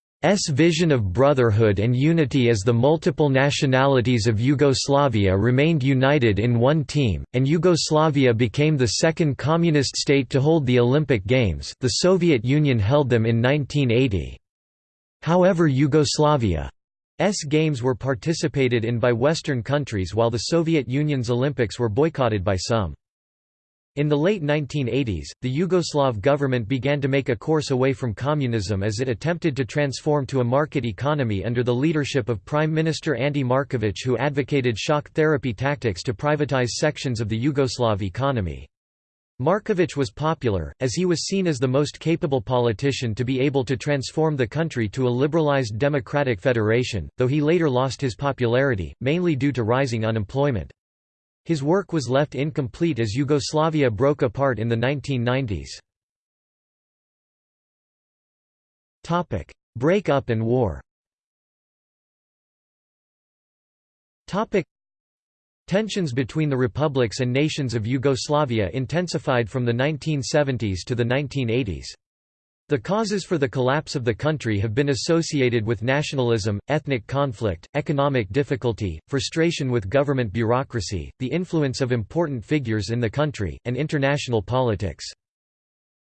vision of brotherhood and unity as the multiple nationalities of Yugoslavia remained united in one team, and Yugoslavia became the second communist state to hold the Olympic Games the Soviet Union held them in 1980. However Yugoslavia S games were participated in by Western countries while the Soviet Union's Olympics were boycotted by some. In the late 1980s, the Yugoslav government began to make a course away from communism as it attempted to transform to a market economy under the leadership of Prime Minister Ante Markovic who advocated shock therapy tactics to privatize sections of the Yugoslav economy. Markovic was popular, as he was seen as the most capable politician to be able to transform the country to a liberalized democratic federation, though he later lost his popularity, mainly due to rising unemployment. His work was left incomplete as Yugoslavia broke apart in the 1990s. Break-up and war Tensions between the republics and nations of Yugoslavia intensified from the 1970s to the 1980s. The causes for the collapse of the country have been associated with nationalism, ethnic conflict, economic difficulty, frustration with government bureaucracy, the influence of important figures in the country, and international politics.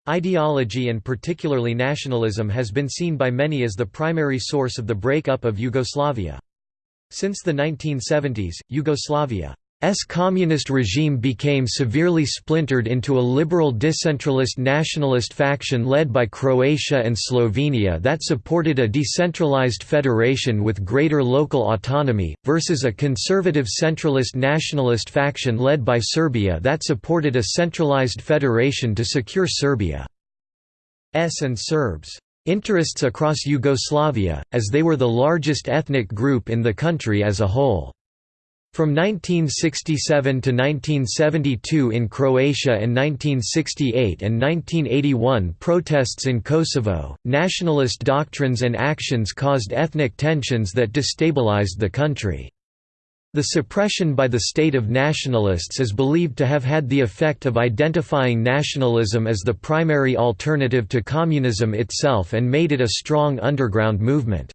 Ideology and particularly nationalism has been seen by many as the primary source of the break-up of Yugoslavia. Since the 1970s, Yugoslavia's communist regime became severely splintered into a liberal decentralist nationalist faction led by Croatia and Slovenia that supported a decentralized federation with greater local autonomy, versus a conservative centralist nationalist faction led by Serbia that supported a centralized federation to secure Serbia's and Serbs' interests across Yugoslavia, as they were the largest ethnic group in the country as a whole. From 1967 to 1972 in Croatia and 1968 and 1981 protests in Kosovo, nationalist doctrines and actions caused ethnic tensions that destabilized the country. The suppression by the state of nationalists is believed to have had the effect of identifying nationalism as the primary alternative to communism itself and made it a strong underground movement.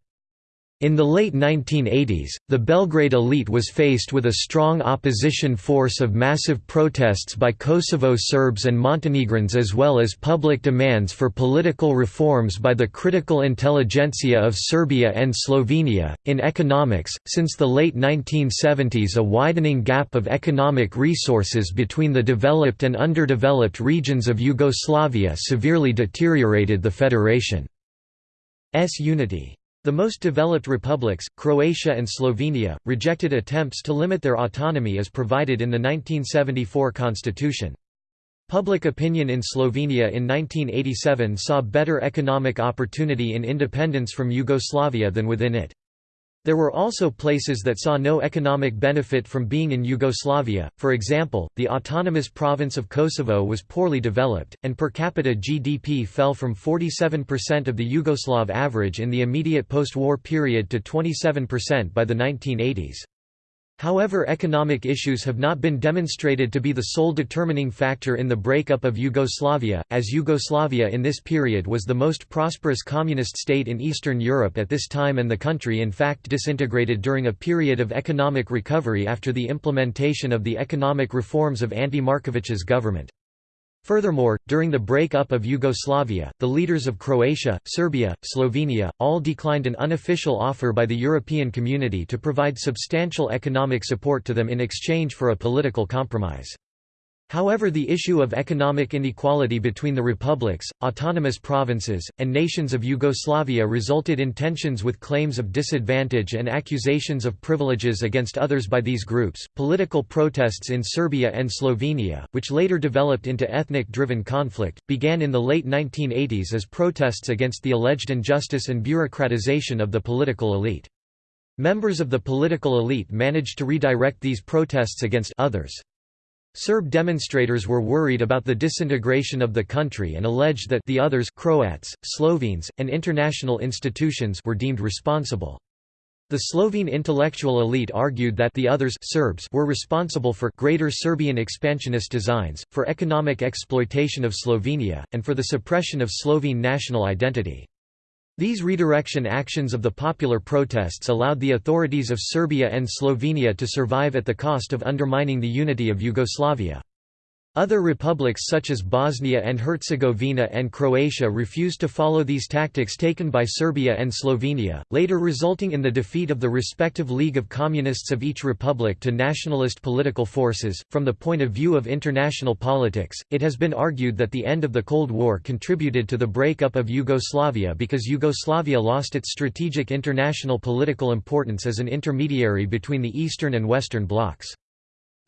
In the late 1980s, the Belgrade elite was faced with a strong opposition force of massive protests by Kosovo Serbs and Montenegrins as well as public demands for political reforms by the critical intelligentsia of Serbia and Slovenia. In economics, since the late 1970s, a widening gap of economic resources between the developed and underdeveloped regions of Yugoslavia severely deteriorated the federation's unity. The most developed republics, Croatia and Slovenia, rejected attempts to limit their autonomy as provided in the 1974 constitution. Public opinion in Slovenia in 1987 saw better economic opportunity in independence from Yugoslavia than within it. There were also places that saw no economic benefit from being in Yugoslavia, for example, the autonomous province of Kosovo was poorly developed, and per capita GDP fell from 47% of the Yugoslav average in the immediate post-war period to 27% by the 1980s. However economic issues have not been demonstrated to be the sole determining factor in the breakup of Yugoslavia, as Yugoslavia in this period was the most prosperous communist state in Eastern Europe at this time and the country in fact disintegrated during a period of economic recovery after the implementation of the economic reforms of Ante Markovic's government. Furthermore, during the break-up of Yugoslavia, the leaders of Croatia, Serbia, Slovenia, all declined an unofficial offer by the European community to provide substantial economic support to them in exchange for a political compromise. However the issue of economic inequality between the republics, autonomous provinces, and nations of Yugoslavia resulted in tensions with claims of disadvantage and accusations of privileges against others by these groups. Political protests in Serbia and Slovenia, which later developed into ethnic-driven conflict, began in the late 1980s as protests against the alleged injustice and bureaucratization of the political elite. Members of the political elite managed to redirect these protests against others. Serb demonstrators were worried about the disintegration of the country and alleged that the others Croats, Slovenes, and international institutions were deemed responsible. The Slovene intellectual elite argued that the others Serbs were responsible for greater Serbian expansionist designs, for economic exploitation of Slovenia, and for the suppression of Slovene national identity. These redirection actions of the popular protests allowed the authorities of Serbia and Slovenia to survive at the cost of undermining the unity of Yugoslavia. Other republics such as Bosnia and Herzegovina and Croatia refused to follow these tactics taken by Serbia and Slovenia, later resulting in the defeat of the respective League of Communists of each republic to nationalist political forces. From the point of view of international politics, it has been argued that the end of the Cold War contributed to the breakup of Yugoslavia because Yugoslavia lost its strategic international political importance as an intermediary between the Eastern and Western blocs.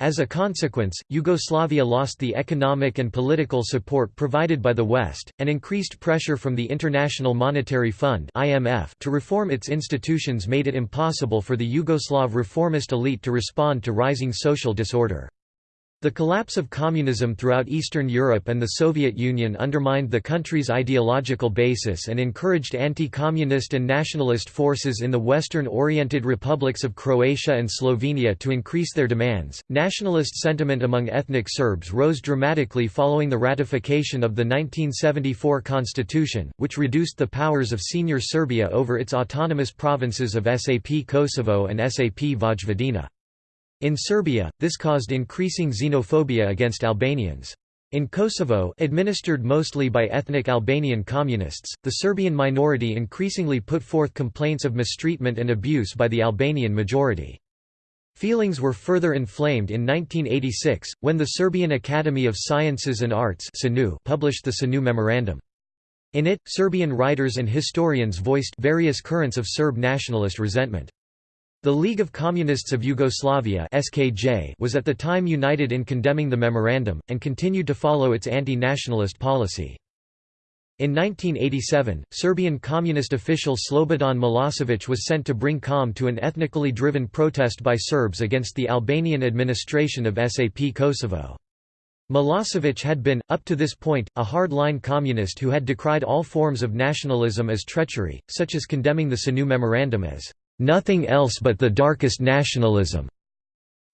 As a consequence, Yugoslavia lost the economic and political support provided by the West, and increased pressure from the International Monetary Fund to reform its institutions made it impossible for the Yugoslav reformist elite to respond to rising social disorder. The collapse of communism throughout Eastern Europe and the Soviet Union undermined the country's ideological basis and encouraged anti-communist and nationalist forces in the Western-oriented republics of Croatia and Slovenia to increase their demands. Nationalist sentiment among ethnic Serbs rose dramatically following the ratification of the 1974 constitution, which reduced the powers of senior Serbia over its autonomous provinces of SAP Kosovo and SAP Vojvodina. In Serbia, this caused increasing xenophobia against Albanians. In Kosovo administered mostly by ethnic Albanian communists, the Serbian minority increasingly put forth complaints of mistreatment and abuse by the Albanian majority. Feelings were further inflamed in 1986, when the Serbian Academy of Sciences and Arts published the SANU Memorandum. In it, Serbian writers and historians voiced various currents of Serb nationalist resentment. The League of Communists of Yugoslavia (SKJ) was at the time united in condemning the memorandum and continued to follow its anti-nationalist policy. In 1987, Serbian communist official Slobodan Milosevic was sent to bring calm to an ethnically driven protest by Serbs against the Albanian administration of SAP Kosovo. Milosevic had been, up to this point, a hard-line communist who had decried all forms of nationalism as treachery, such as condemning the SANU memorandum as nothing else but the darkest nationalism.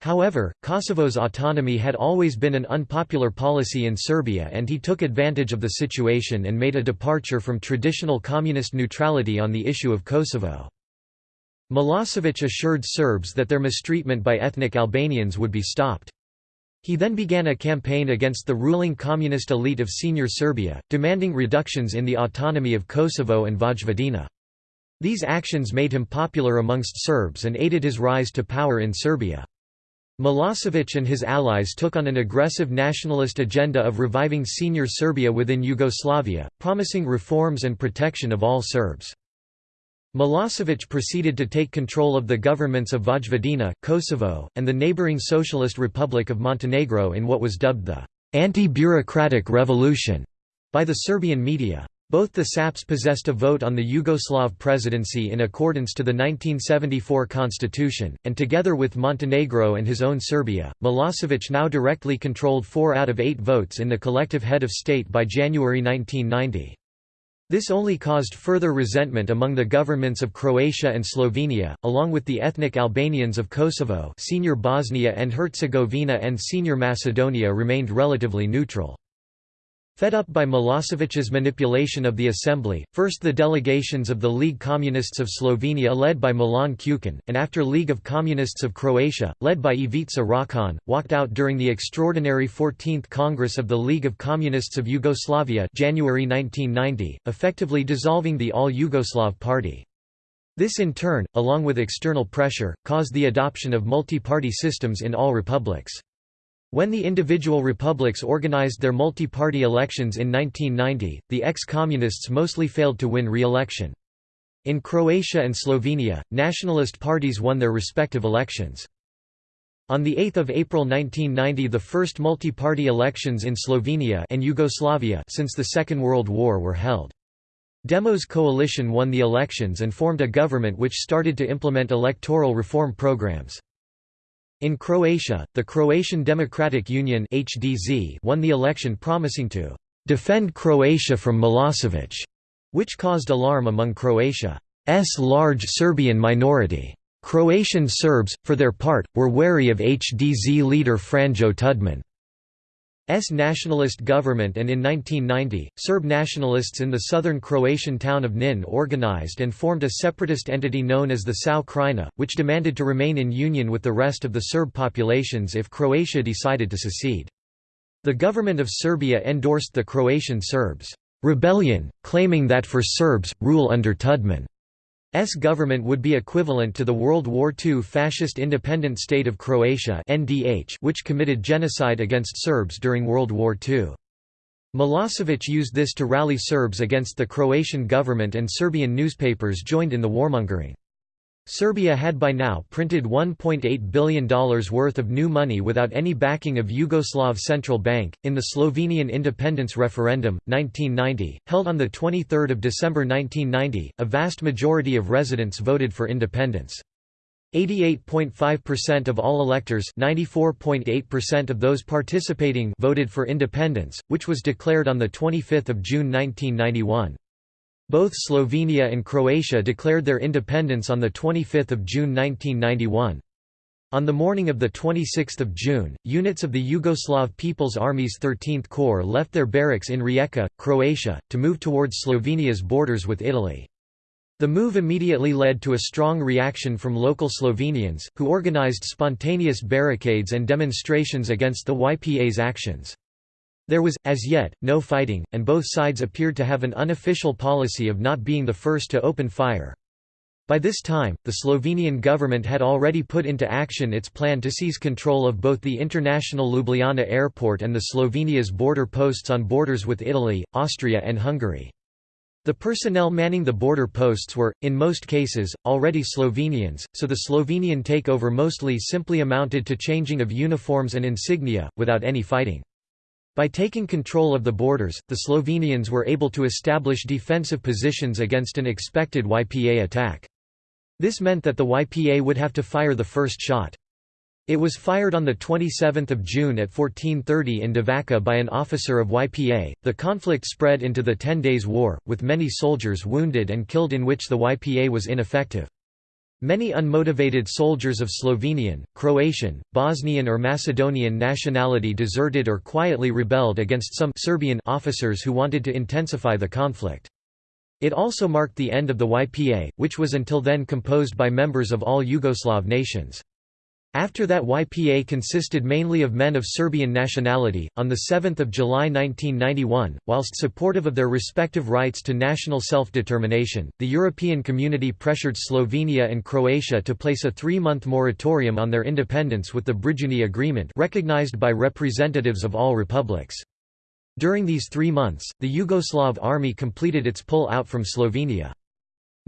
However, Kosovo's autonomy had always been an unpopular policy in Serbia and he took advantage of the situation and made a departure from traditional communist neutrality on the issue of Kosovo. Milosevic assured Serbs that their mistreatment by ethnic Albanians would be stopped. He then began a campaign against the ruling communist elite of Senior Serbia, demanding reductions in the autonomy of Kosovo and Vojvodina. These actions made him popular amongst Serbs and aided his rise to power in Serbia. Milosevic and his allies took on an aggressive nationalist agenda of reviving Senior Serbia within Yugoslavia, promising reforms and protection of all Serbs. Milosevic proceeded to take control of the governments of Vojvodina, Kosovo, and the neighboring Socialist Republic of Montenegro in what was dubbed the «anti-bureaucratic revolution» by the Serbian media. Both the SAPs possessed a vote on the Yugoslav presidency in accordance to the 1974 constitution, and together with Montenegro and his own Serbia, Milosevic now directly controlled four out of eight votes in the collective head of state by January 1990. This only caused further resentment among the governments of Croatia and Slovenia, along with the ethnic Albanians of Kosovo Senior Bosnia and Herzegovina and Senior Macedonia remained relatively neutral. Fed up by Milosevic's manipulation of the assembly, first the delegations of the League Communists of Slovenia led by Milan Kučan, and after League of Communists of Croatia, led by Ivica Račan, walked out during the extraordinary 14th Congress of the League of Communists of Yugoslavia January 1990, effectively dissolving the All-Yugoslav Party. This in turn, along with external pressure, caused the adoption of multi-party systems in all republics. When the individual republics organized their multi-party elections in 1990, the ex-communists mostly failed to win re-election. In Croatia and Slovenia, nationalist parties won their respective elections. On 8 April 1990 the first multi-party elections in Slovenia and Yugoslavia since the Second World War were held. Demos coalition won the elections and formed a government which started to implement electoral reform programs. In Croatia, the Croatian Democratic Union HDZ won the election promising to «defend Croatia from Milosevic», which caused alarm among Croatia's large Serbian minority. Croatian Serbs, for their part, were wary of HDZ leader Franjo Tudman. S nationalist government and in 1990, Serb nationalists in the southern Croatian town of Knin organized and formed a separatist entity known as the Sao Krajina, which demanded to remain in union with the rest of the Serb populations if Croatia decided to secede. The government of Serbia endorsed the Croatian Serbs' rebellion, claiming that for Serbs, rule under Tudman S government would be equivalent to the World War II Fascist Independent State of Croatia NDH which committed genocide against Serbs during World War II. Milosevic used this to rally Serbs against the Croatian government and Serbian newspapers joined in the warmongering. Serbia had by now printed $1.8 billion worth of new money without any backing of Yugoslav Central Bank. In the Slovenian independence referendum, 1990, held on 23 December 1990, a vast majority of residents voted for independence. 88.5% of all electors 94.8% of those participating voted for independence, which was declared on 25 June 1991. Both Slovenia and Croatia declared their independence on 25 June 1991. On the morning of 26 June, units of the Yugoslav People's Army's 13th Corps left their barracks in Rijeka, Croatia, to move towards Slovenia's borders with Italy. The move immediately led to a strong reaction from local Slovenians, who organized spontaneous barricades and demonstrations against the YPA's actions. There was, as yet, no fighting, and both sides appeared to have an unofficial policy of not being the first to open fire. By this time, the Slovenian government had already put into action its plan to seize control of both the international Ljubljana airport and the Slovenia's border posts on borders with Italy, Austria and Hungary. The personnel manning the border posts were, in most cases, already Slovenians, so the Slovenian takeover mostly simply amounted to changing of uniforms and insignia, without any fighting. By taking control of the borders, the Slovenians were able to establish defensive positions against an expected YPA attack. This meant that the YPA would have to fire the first shot. It was fired on 27 June at 1430 in Divača by an officer of YPA. The conflict spread into the Ten Days War, with many soldiers wounded and killed in which the YPA was ineffective. Many unmotivated soldiers of Slovenian, Croatian, Bosnian or Macedonian nationality deserted or quietly rebelled against some Serbian officers who wanted to intensify the conflict. It also marked the end of the YPA, which was until then composed by members of all Yugoslav nations. After that YPA consisted mainly of men of Serbian nationality. On 7 July 1991, whilst supportive of their respective rights to national self-determination, the European community pressured Slovenia and Croatia to place a three-month moratorium on their independence with the Brijuni Agreement recognized by representatives of all republics. During these three months, the Yugoslav army completed its pull-out from Slovenia.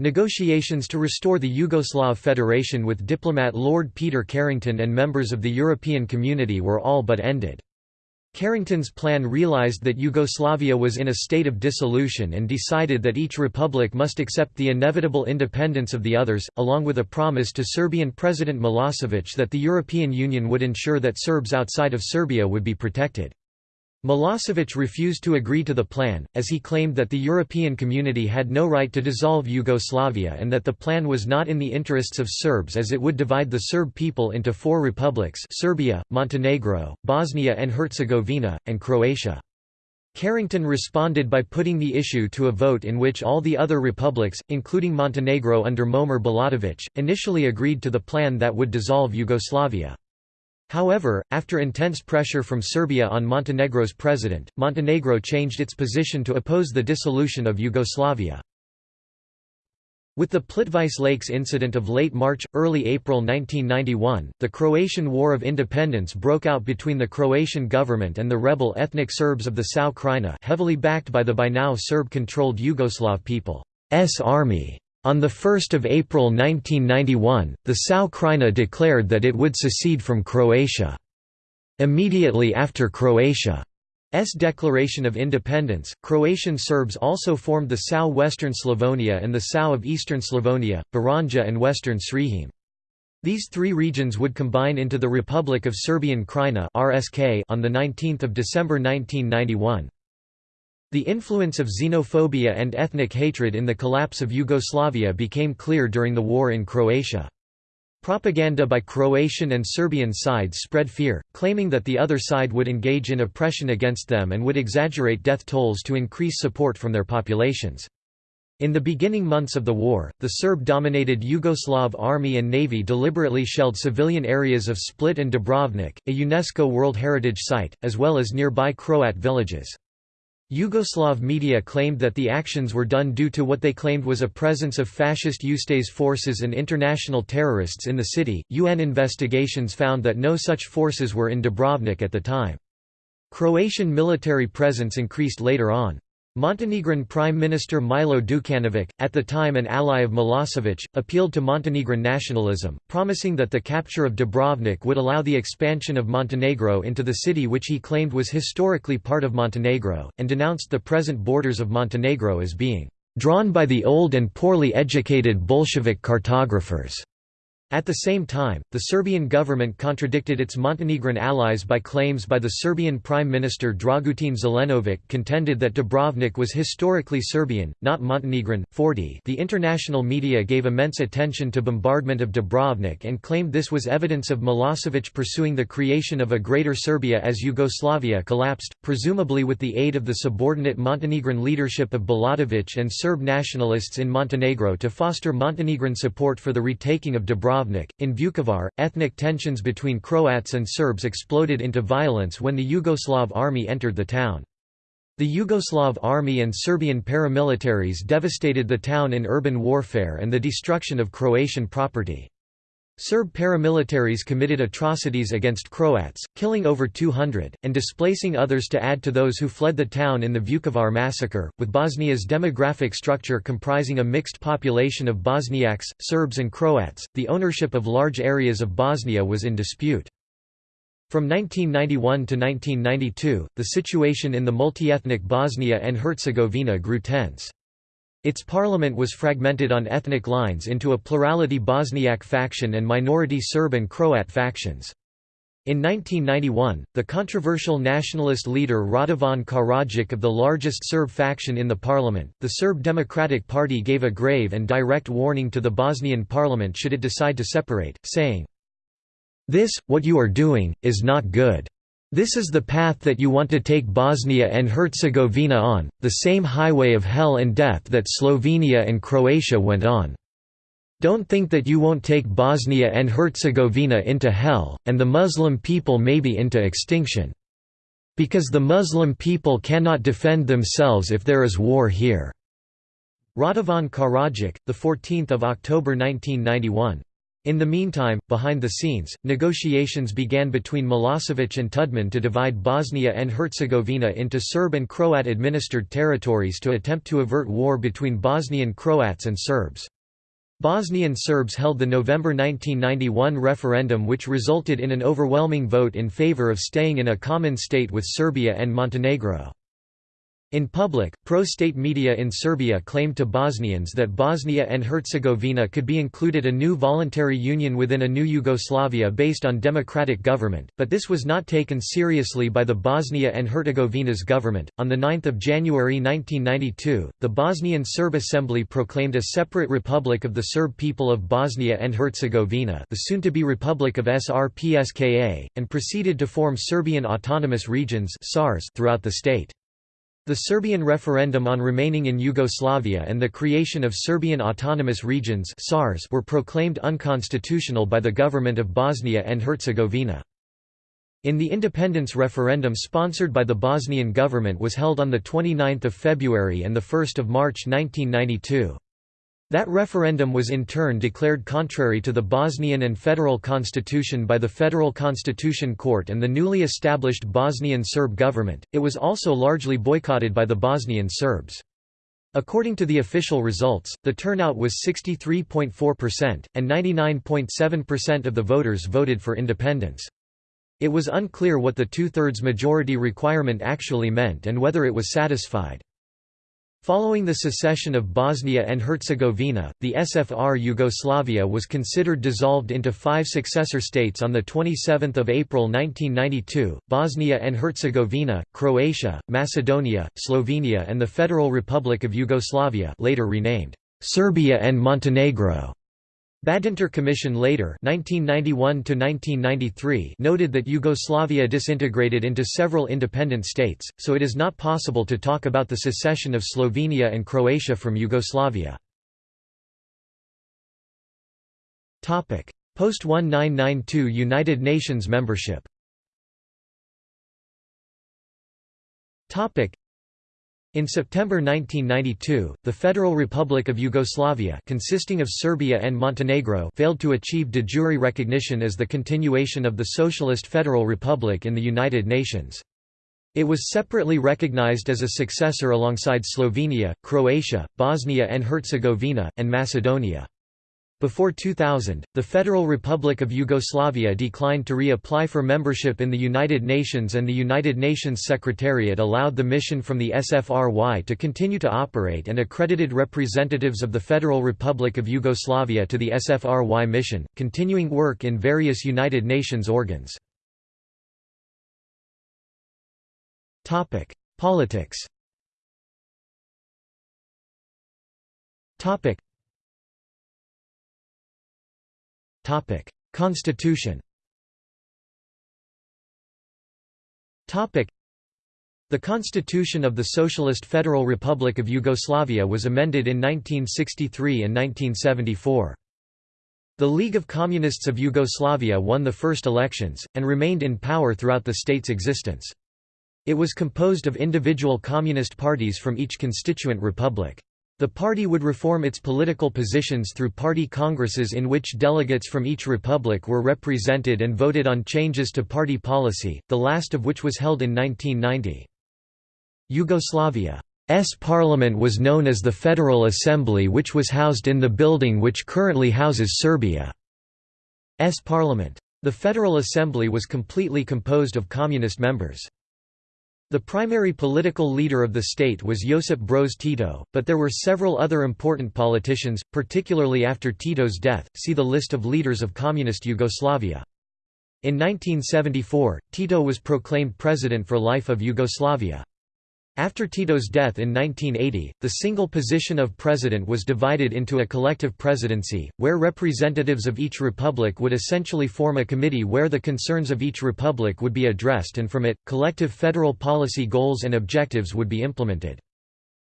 Negotiations to restore the Yugoslav Federation with diplomat Lord Peter Carrington and members of the European Community were all but ended. Carrington's plan realized that Yugoslavia was in a state of dissolution and decided that each republic must accept the inevitable independence of the others, along with a promise to Serbian President Milosevic that the European Union would ensure that Serbs outside of Serbia would be protected. Milosevic refused to agree to the plan, as he claimed that the European community had no right to dissolve Yugoslavia and that the plan was not in the interests of Serbs as it would divide the Serb people into four republics Serbia, Montenegro, Bosnia and Herzegovina, and Croatia. Carrington responded by putting the issue to a vote in which all the other republics, including Montenegro under Momir Bulatovic, initially agreed to the plan that would dissolve Yugoslavia. However, after intense pressure from Serbia on Montenegro's president, Montenegro changed its position to oppose the dissolution of Yugoslavia. With the Plitvice Lakes incident of late March, early April 1991, the Croatian War of Independence broke out between the Croatian government and the rebel ethnic Serbs of the Sao Krajina heavily backed by the by now Serb-controlled Yugoslav People's Army. On 1 April 1991, the Sao Krajina declared that it would secede from Croatia. Immediately after Croatia's declaration of independence, Croatian Serbs also formed the Sao Western Slavonia and the Sao of Eastern Slavonia, Baranja and Western Srihim. These three regions would combine into the Republic of Serbian Krajina on 19 December 1991. The influence of xenophobia and ethnic hatred in the collapse of Yugoslavia became clear during the war in Croatia. Propaganda by Croatian and Serbian sides spread fear, claiming that the other side would engage in oppression against them and would exaggerate death tolls to increase support from their populations. In the beginning months of the war, the Serb-dominated Yugoslav army and navy deliberately shelled civilian areas of Split and Dubrovnik, a UNESCO World Heritage Site, as well as nearby Croat villages. Yugoslav media claimed that the actions were done due to what they claimed was a presence of fascist Ustase forces and international terrorists in the city. UN investigations found that no such forces were in Dubrovnik at the time. Croatian military presence increased later on. Montenegrin Prime Minister Milo Đukanović, at the time an ally of Milosevic, appealed to Montenegrin nationalism, promising that the capture of Dubrovnik would allow the expansion of Montenegro into the city which he claimed was historically part of Montenegro, and denounced the present borders of Montenegro as being drawn by the old and poorly educated Bolshevik cartographers. At the same time, the Serbian government contradicted its Montenegrin allies by claims by the Serbian Prime Minister Dragutin Zelenovic contended that Dubrovnik was historically Serbian, not Montenegrin. 40 The international media gave immense attention to bombardment of Dubrovnik and claimed this was evidence of Milosevic pursuing the creation of a Greater Serbia as Yugoslavia collapsed, presumably with the aid of the subordinate Montenegrin leadership of Bulatovic and Serb nationalists in Montenegro to foster Montenegrin support for the retaking of Dubrovnik Dubrovnik. In Vukovar, ethnic tensions between Croats and Serbs exploded into violence when the Yugoslav army entered the town. The Yugoslav army and Serbian paramilitaries devastated the town in urban warfare and the destruction of Croatian property. Serb paramilitaries committed atrocities against Croats, killing over 200, and displacing others to add to those who fled the town in the Vukovar massacre, with Bosnia's demographic structure comprising a mixed population of Bosniaks, Serbs and Croats, the ownership of large areas of Bosnia was in dispute. From 1991 to 1992, the situation in the multi-ethnic Bosnia and Herzegovina grew tense. Its parliament was fragmented on ethnic lines into a plurality Bosniak faction and minority Serb and Croat factions. In 1991, the controversial nationalist leader Radovan Karadzic of the largest Serb faction in the parliament, the Serb Democratic Party gave a grave and direct warning to the Bosnian parliament should it decide to separate, saying, This, what you are doing, is not good. This is the path that you want to take Bosnia and Herzegovina on, the same highway of hell and death that Slovenia and Croatia went on. Don't think that you won't take Bosnia and Herzegovina into hell, and the Muslim people maybe into extinction. Because the Muslim people cannot defend themselves if there is war here." Radovan Karadzic, 14 October 1991. In the meantime, behind the scenes, negotiations began between Milosevic and Tudman to divide Bosnia and Herzegovina into Serb and Croat-administered territories to attempt to avert war between Bosnian Croats and Serbs. Bosnian Serbs held the November 1991 referendum which resulted in an overwhelming vote in favor of staying in a common state with Serbia and Montenegro. In public, pro-state media in Serbia claimed to Bosnians that Bosnia and Herzegovina could be included a new voluntary union within a new Yugoslavia based on democratic government, but this was not taken seriously by the Bosnia and Herzegovina's government. On the 9th of January 1992, the Bosnian Serb Assembly proclaimed a separate republic of the Serb people of Bosnia and Herzegovina, the soon-to-be Republic of SRPSKA, and proceeded to form Serbian autonomous regions (SARs) throughout the state. The Serbian referendum on remaining in Yugoslavia and the creation of Serbian Autonomous Regions were proclaimed unconstitutional by the government of Bosnia and Herzegovina. In the independence referendum sponsored by the Bosnian government was held on 29 February and 1 March 1992. That referendum was in turn declared contrary to the Bosnian and federal constitution by the Federal Constitution Court and the newly established Bosnian Serb government. It was also largely boycotted by the Bosnian Serbs. According to the official results, the turnout was 63.4%, and 99.7% of the voters voted for independence. It was unclear what the two-thirds majority requirement actually meant and whether it was satisfied. Following the secession of Bosnia and Herzegovina, the SFR Yugoslavia was considered dissolved into five successor states on 27 April 1992, Bosnia and Herzegovina, Croatia, Macedonia, Slovenia and the Federal Republic of Yugoslavia later renamed Serbia and Montenegro. Badinter Commission later 1991 noted that Yugoslavia disintegrated into several independent states, so it is not possible to talk about the secession of Slovenia and Croatia from Yugoslavia. Post-1992 United Nations membership in September 1992, the Federal Republic of Yugoslavia consisting of Serbia and Montenegro failed to achieve de jure recognition as the continuation of the Socialist Federal Republic in the United Nations. It was separately recognized as a successor alongside Slovenia, Croatia, Bosnia and Herzegovina, and Macedonia. Before 2000, the Federal Republic of Yugoslavia declined to re-apply for membership in the United Nations and the United Nations Secretariat allowed the mission from the SFRY to continue to operate and accredited representatives of the Federal Republic of Yugoslavia to the SFRY mission, continuing work in various United Nations organs. Politics Constitution Topic: the Constitution of the Socialist Federal Republic of Yugoslavia was amended in 1963 and 1974. The League of Communists of Yugoslavia won the first elections, and remained in power throughout the state's existence. It was composed of individual communist parties from each constituent republic. The party would reform its political positions through party congresses in which delegates from each republic were represented and voted on changes to party policy, the last of which was held in 1990. Yugoslavia's parliament was known as the Federal Assembly which was housed in the building which currently houses Serbia's parliament. The Federal Assembly was completely composed of communist members. The primary political leader of the state was Josip Broz Tito, but there were several other important politicians, particularly after Tito's death. See the list of leaders of Communist Yugoslavia. In 1974, Tito was proclaimed president for life of Yugoslavia. After Tito's death in 1980, the single position of president was divided into a collective presidency, where representatives of each republic would essentially form a committee where the concerns of each republic would be addressed and from it, collective federal policy goals and objectives would be implemented.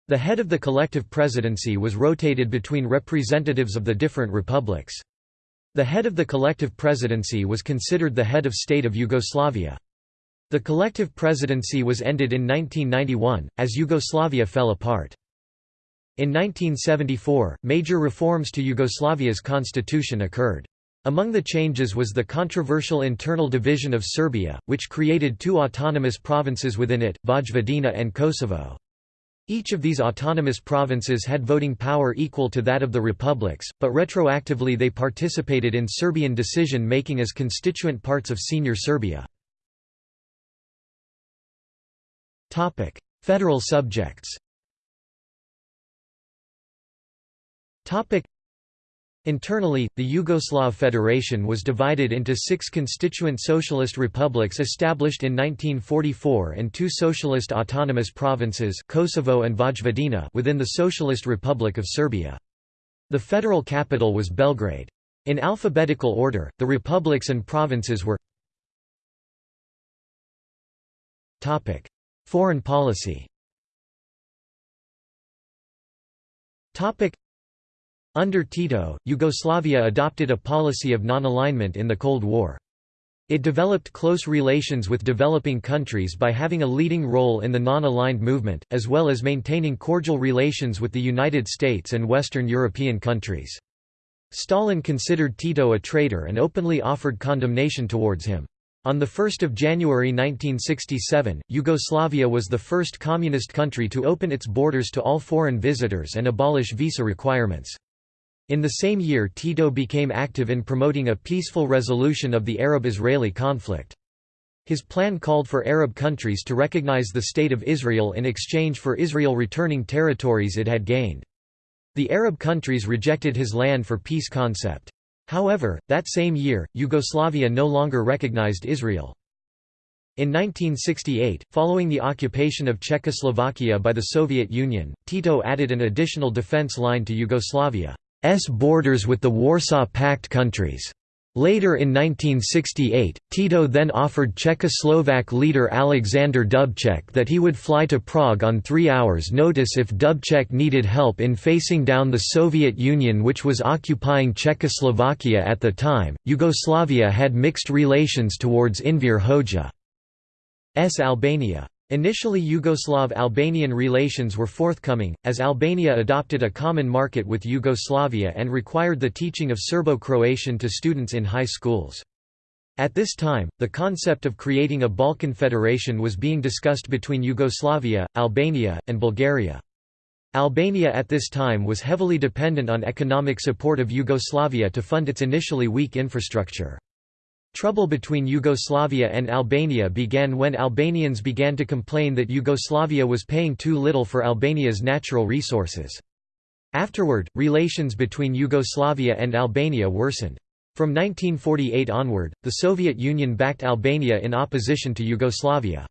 The head of the collective presidency was rotated between representatives of the different republics. The head of the collective presidency was considered the head of state of Yugoslavia. The collective presidency was ended in 1991, as Yugoslavia fell apart. In 1974, major reforms to Yugoslavia's constitution occurred. Among the changes was the controversial internal division of Serbia, which created two autonomous provinces within it, Vojvodina and Kosovo. Each of these autonomous provinces had voting power equal to that of the republics, but retroactively they participated in Serbian decision-making as constituent parts of Senior Serbia. Federal subjects. Topic: Internally, the Yugoslav Federation was divided into six constituent socialist republics established in 1944 and two socialist autonomous provinces Kosovo and Vojvodina within the Socialist Republic of Serbia. The federal capital was Belgrade. In alphabetical order, the republics and provinces were Foreign policy Under Tito, Yugoslavia adopted a policy of non-alignment in the Cold War. It developed close relations with developing countries by having a leading role in the non-aligned movement, as well as maintaining cordial relations with the United States and Western European countries. Stalin considered Tito a traitor and openly offered condemnation towards him. On 1 January 1967, Yugoslavia was the first communist country to open its borders to all foreign visitors and abolish visa requirements. In the same year Tito became active in promoting a peaceful resolution of the Arab-Israeli conflict. His plan called for Arab countries to recognize the State of Israel in exchange for Israel returning territories it had gained. The Arab countries rejected his land for peace concept. However, that same year, Yugoslavia no longer recognized Israel. In 1968, following the occupation of Czechoslovakia by the Soviet Union, Tito added an additional defense line to Yugoslavia's borders with the Warsaw Pact countries. Later in 1968, Tito then offered Czechoslovak leader Alexander Dubček that he would fly to Prague on three hours' notice if Dubček needed help in facing down the Soviet Union, which was occupying Czechoslovakia at the time. Yugoslavia had mixed relations towards Enver Hoxha's Albania. Initially Yugoslav-Albanian relations were forthcoming, as Albania adopted a common market with Yugoslavia and required the teaching of Serbo-Croatian to students in high schools. At this time, the concept of creating a Balkan Federation was being discussed between Yugoslavia, Albania, and Bulgaria. Albania at this time was heavily dependent on economic support of Yugoslavia to fund its initially weak infrastructure. Trouble between Yugoslavia and Albania began when Albanians began to complain that Yugoslavia was paying too little for Albania's natural resources. Afterward, relations between Yugoslavia and Albania worsened. From 1948 onward, the Soviet Union backed Albania in opposition to Yugoslavia.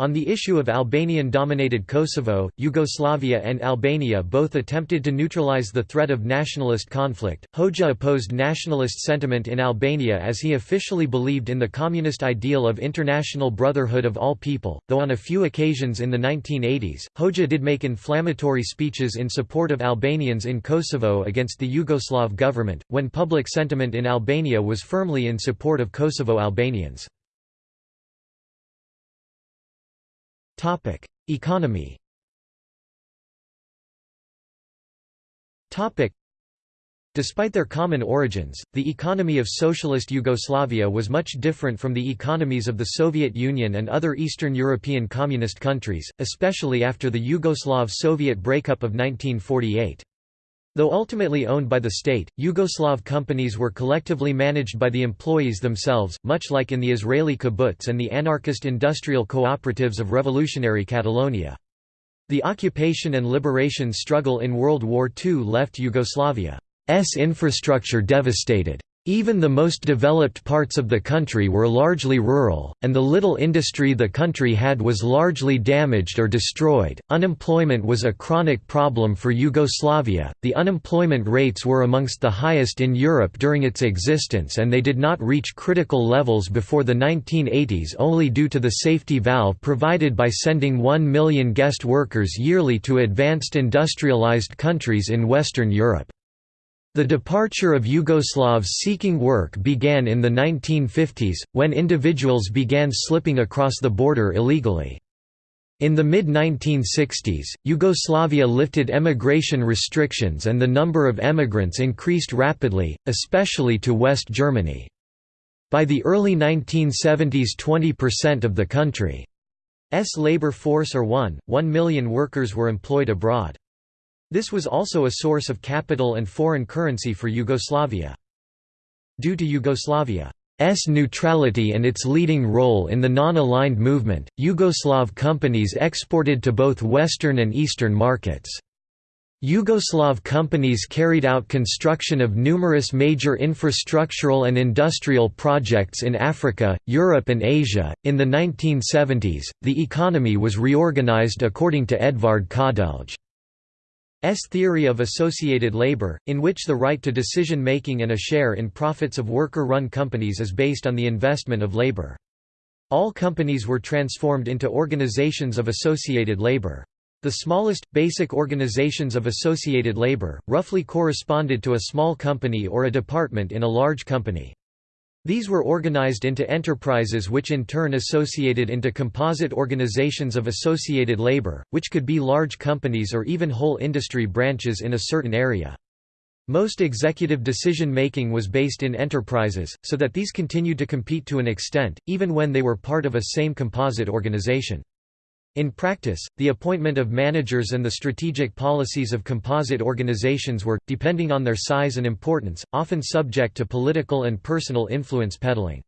On the issue of Albanian-dominated Kosovo, Yugoslavia and Albania both attempted to neutralize the threat of nationalist conflict. Hoxha opposed nationalist sentiment in Albania as he officially believed in the communist ideal of international brotherhood of all people, though on a few occasions in the 1980s, Hoxha did make inflammatory speeches in support of Albanians in Kosovo against the Yugoslav government, when public sentiment in Albania was firmly in support of Kosovo Albanians. Topic: Economy. Topic: Despite their common origins, the economy of socialist Yugoslavia was much different from the economies of the Soviet Union and other Eastern European communist countries, especially after the Yugoslav-Soviet breakup of 1948. Though ultimately owned by the state, Yugoslav companies were collectively managed by the employees themselves, much like in the Israeli kibbutz and the anarchist industrial cooperatives of revolutionary Catalonia. The occupation and liberation struggle in World War II left Yugoslavia's infrastructure devastated. Even the most developed parts of the country were largely rural, and the little industry the country had was largely damaged or destroyed. Unemployment was a chronic problem for Yugoslavia. The unemployment rates were amongst the highest in Europe during its existence, and they did not reach critical levels before the 1980s only due to the safety valve provided by sending 1 million guest workers yearly to advanced industrialized countries in Western Europe. The departure of Yugoslavs seeking work began in the 1950s, when individuals began slipping across the border illegally. In the mid-1960s, Yugoslavia lifted emigration restrictions and the number of emigrants increased rapidly, especially to West Germany. By the early 1970s 20% of the country's labor force or 1, 1 million workers were employed abroad. This was also a source of capital and foreign currency for Yugoslavia. Due to Yugoslavia's neutrality and its leading role in the non-aligned movement, Yugoslav companies exported to both Western and Eastern markets. Yugoslav companies carried out construction of numerous major infrastructural and industrial projects in Africa, Europe, and Asia. In the 1970s, the economy was reorganized according to Edvard Kardelj. S theory of associated labor, in which the right to decision-making and a share in profits of worker-run companies is based on the investment of labor. All companies were transformed into organizations of associated labor. The smallest, basic organizations of associated labor, roughly corresponded to a small company or a department in a large company. These were organized into enterprises which in turn associated into composite organizations of associated labor, which could be large companies or even whole industry branches in a certain area. Most executive decision-making was based in enterprises, so that these continued to compete to an extent, even when they were part of a same composite organization. In practice, the appointment of managers and the strategic policies of composite organizations were, depending on their size and importance, often subject to political and personal influence peddling.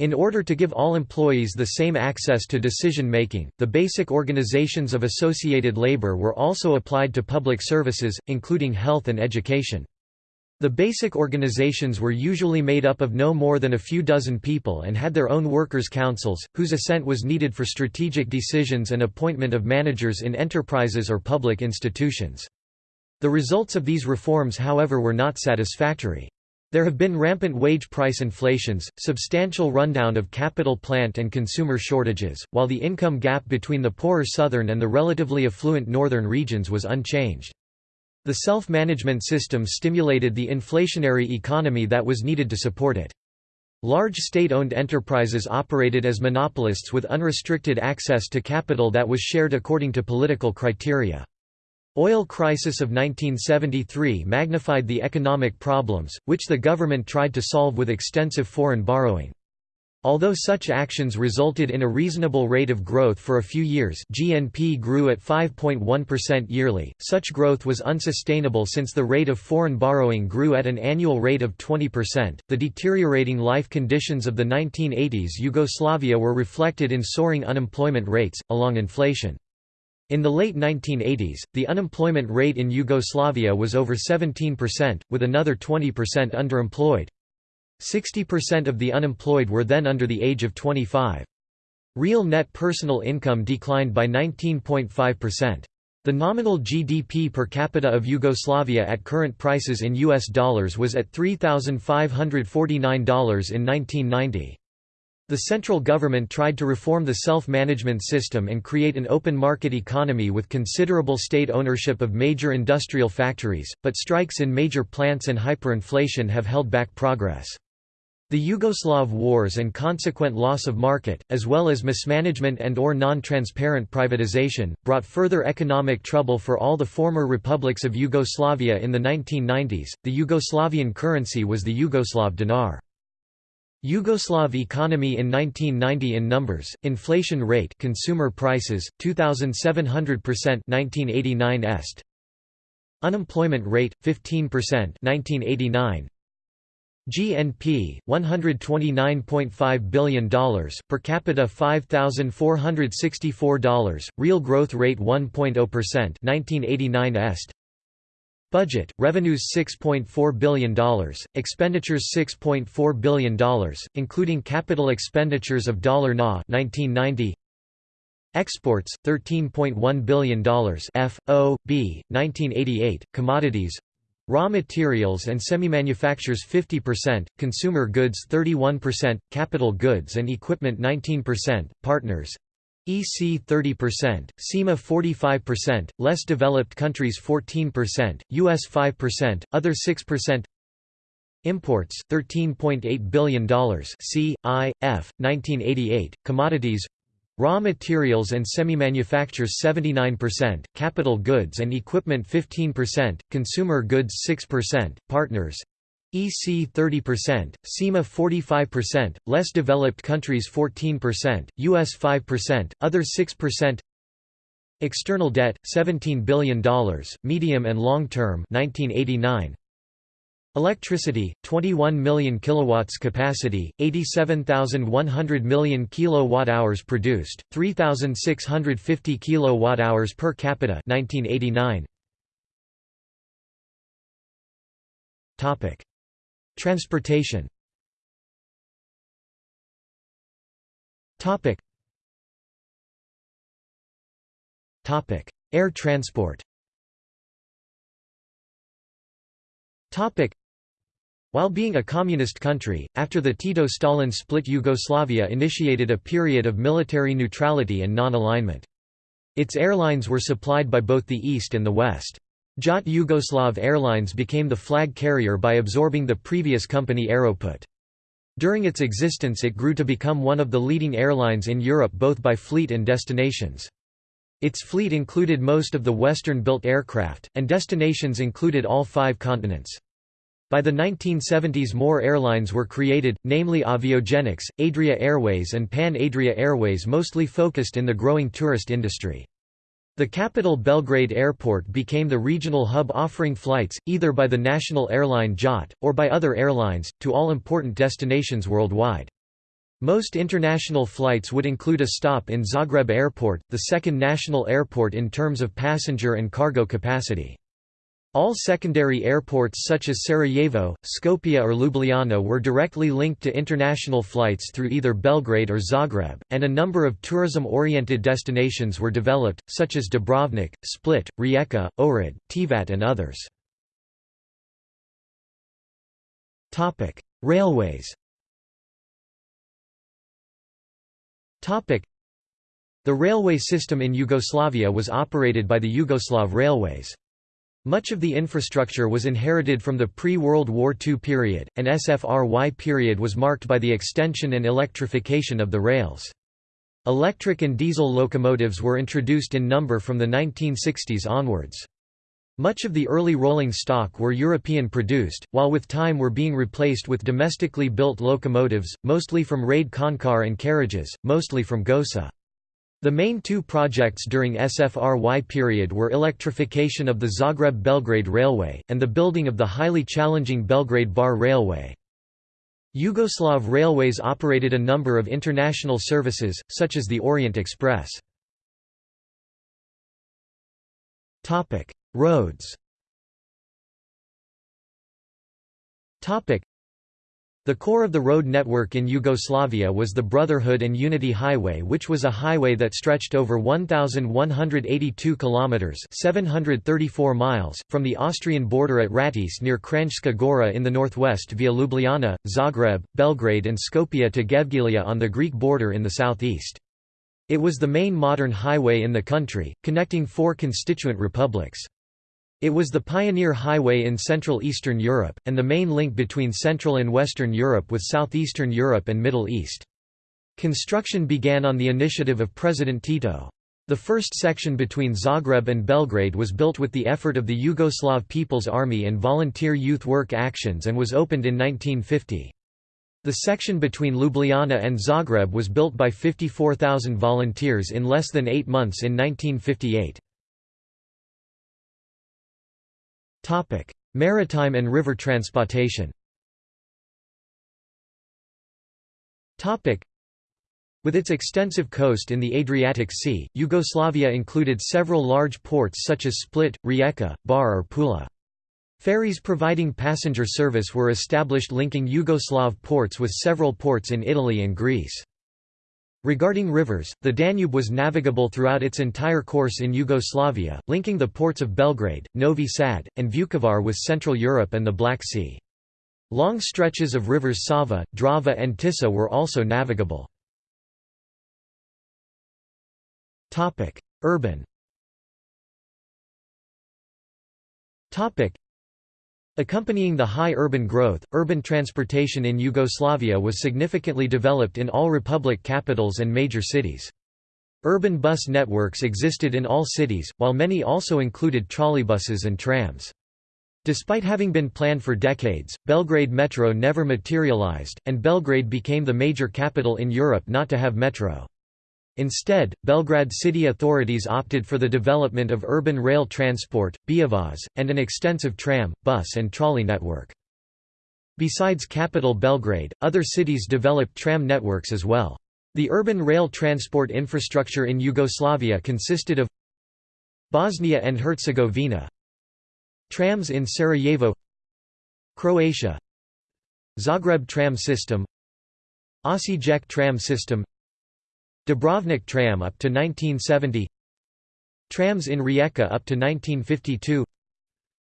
In order to give all employees the same access to decision-making, the basic organizations of associated labor were also applied to public services, including health and education. The basic organizations were usually made up of no more than a few dozen people and had their own workers' councils, whose assent was needed for strategic decisions and appointment of managers in enterprises or public institutions. The results of these reforms however were not satisfactory. There have been rampant wage price inflations, substantial rundown of capital plant and consumer shortages, while the income gap between the poorer southern and the relatively affluent northern regions was unchanged. The self-management system stimulated the inflationary economy that was needed to support it. Large state-owned enterprises operated as monopolists with unrestricted access to capital that was shared according to political criteria. Oil crisis of 1973 magnified the economic problems, which the government tried to solve with extensive foreign borrowing. Although such actions resulted in a reasonable rate of growth for a few years GNP grew at 5.1% yearly, such growth was unsustainable since the rate of foreign borrowing grew at an annual rate of 20%. The deteriorating life conditions of the 1980s Yugoslavia were reflected in soaring unemployment rates, along inflation. In the late 1980s, the unemployment rate in Yugoslavia was over 17%, with another 20% underemployed. 60% of the unemployed were then under the age of 25. Real net personal income declined by 19.5%. The nominal GDP per capita of Yugoslavia at current prices in US dollars was at $3,549 in 1990. The central government tried to reform the self-management system and create an open market economy with considerable state ownership of major industrial factories, but strikes in major plants and hyperinflation have held back progress. The Yugoslav wars and consequent loss of market, as well as mismanagement and or non-transparent privatization, brought further economic trouble for all the former republics of Yugoslavia in the 1990s. The Yugoslavian currency was the Yugoslav dinar. Yugoslav economy in 1990 in numbers, inflation rate consumer prices, 2,700% 1989 est. Unemployment rate, 15% 1989 GNP $129.5 billion, per capita $5,464, real growth rate 1.0% 1989 est. Budget, revenues $6.4 billion, expenditures $6.4 billion, including capital expenditures of dollar $na 1990. Exports, $13.1 billion F, O, B, 1988, commodities Raw materials and semi-manufactures 50%, consumer goods 31%, capital goods and equipment 19%, partners EC 30%, CEMA 45%, less developed countries 14%, US 5%, other 6%. Imports $13.8 billion C, I, F, 1988, commodities Raw materials and semi-manufactures 79%, capital goods and equipment 15%, consumer goods 6%, partners EC 30%, CEMA 45%, less developed countries 14%, US 5%, other 6%. External debt $17 billion, medium and long term 1989. Electricity 21 million kilowatts capacity, 87,100 million kilowatt-hours produced, 3,650 kilowatt-hours per capita 1989. Topic. Transportation. Topic. Topic. Air transport. Topic while being a communist country, after the Tito-Stalin split Yugoslavia initiated a period of military neutrality and non-alignment. Its airlines were supplied by both the East and the West. Jat Yugoslav Airlines became the flag carrier by absorbing the previous company Aeroput. During its existence it grew to become one of the leading airlines in Europe both by fleet and destinations. Its fleet included most of the Western-built aircraft, and destinations included all five continents. By the 1970s more airlines were created, namely Aviogenex, Adria Airways and Pan Adria Airways mostly focused in the growing tourist industry. The capital Belgrade Airport became the regional hub offering flights, either by the national airline JAT, or by other airlines, to all important destinations worldwide. Most international flights would include a stop in Zagreb Airport, the second national airport in terms of passenger and cargo capacity. All secondary airports such as Sarajevo, Skopje or Ljubljana were directly linked to international flights through either Belgrade or Zagreb, and a number of tourism-oriented destinations were developed, such as Dubrovnik, Split, Rijeka, Ohrid, Tivat and others. Railways The railway system in Yugoslavia was operated by the Yugoslav Railways. Much of the infrastructure was inherited from the pre-World War II period, and SFRY period was marked by the extension and electrification of the rails. Electric and diesel locomotives were introduced in number from the 1960s onwards. Much of the early rolling stock were European-produced, while with time were being replaced with domestically built locomotives, mostly from Rade Končar and carriages, mostly from Gosa. The main two projects during SFRY period were electrification of the Zagreb-Belgrade Railway, and the building of the highly challenging Belgrade-Bar Railway. Yugoslav Railways operated a number of international services, such as the Orient Express. Roads the core of the road network in Yugoslavia was the Brotherhood and Unity Highway which was a highway that stretched over 1182 kilometers 734 miles from the Austrian border at Rateče near Kranjska Gora in the northwest via Ljubljana, Zagreb, Belgrade and Skopje to Gevgelija on the Greek border in the southeast. It was the main modern highway in the country, connecting four constituent republics. It was the pioneer highway in Central Eastern Europe, and the main link between Central and Western Europe with Southeastern Europe and Middle East. Construction began on the initiative of President Tito. The first section between Zagreb and Belgrade was built with the effort of the Yugoslav People's Army and volunteer youth work actions and was opened in 1950. The section between Ljubljana and Zagreb was built by 54,000 volunteers in less than eight months in 1958. Topic: Maritime and river transportation. Topic: With its extensive coast in the Adriatic Sea, Yugoslavia included several large ports such as Split, Rijeka, Bar or Pula. Ferries providing passenger service were established linking Yugoslav ports with several ports in Italy and Greece. Regarding rivers, the Danube was navigable throughout its entire course in Yugoslavia, linking the ports of Belgrade, Novi Sad, and Vukovar with Central Europe and the Black Sea. Long stretches of rivers Sava, Drava and Tisa were also navigable. Urban Accompanying the high urban growth, urban transportation in Yugoslavia was significantly developed in all republic capitals and major cities. Urban bus networks existed in all cities, while many also included trolleybuses and trams. Despite having been planned for decades, Belgrade Metro never materialized, and Belgrade became the major capital in Europe not to have metro. Instead, Belgrade city authorities opted for the development of urban rail transport, Beovoz, and an extensive tram, bus and trolley network. Besides capital Belgrade, other cities developed tram networks as well. The urban rail transport infrastructure in Yugoslavia consisted of Bosnia and Herzegovina Trams in Sarajevo Croatia Zagreb tram system Osijek tram system Dubrovnik tram up to 1970 Trams in Rijeka up to 1952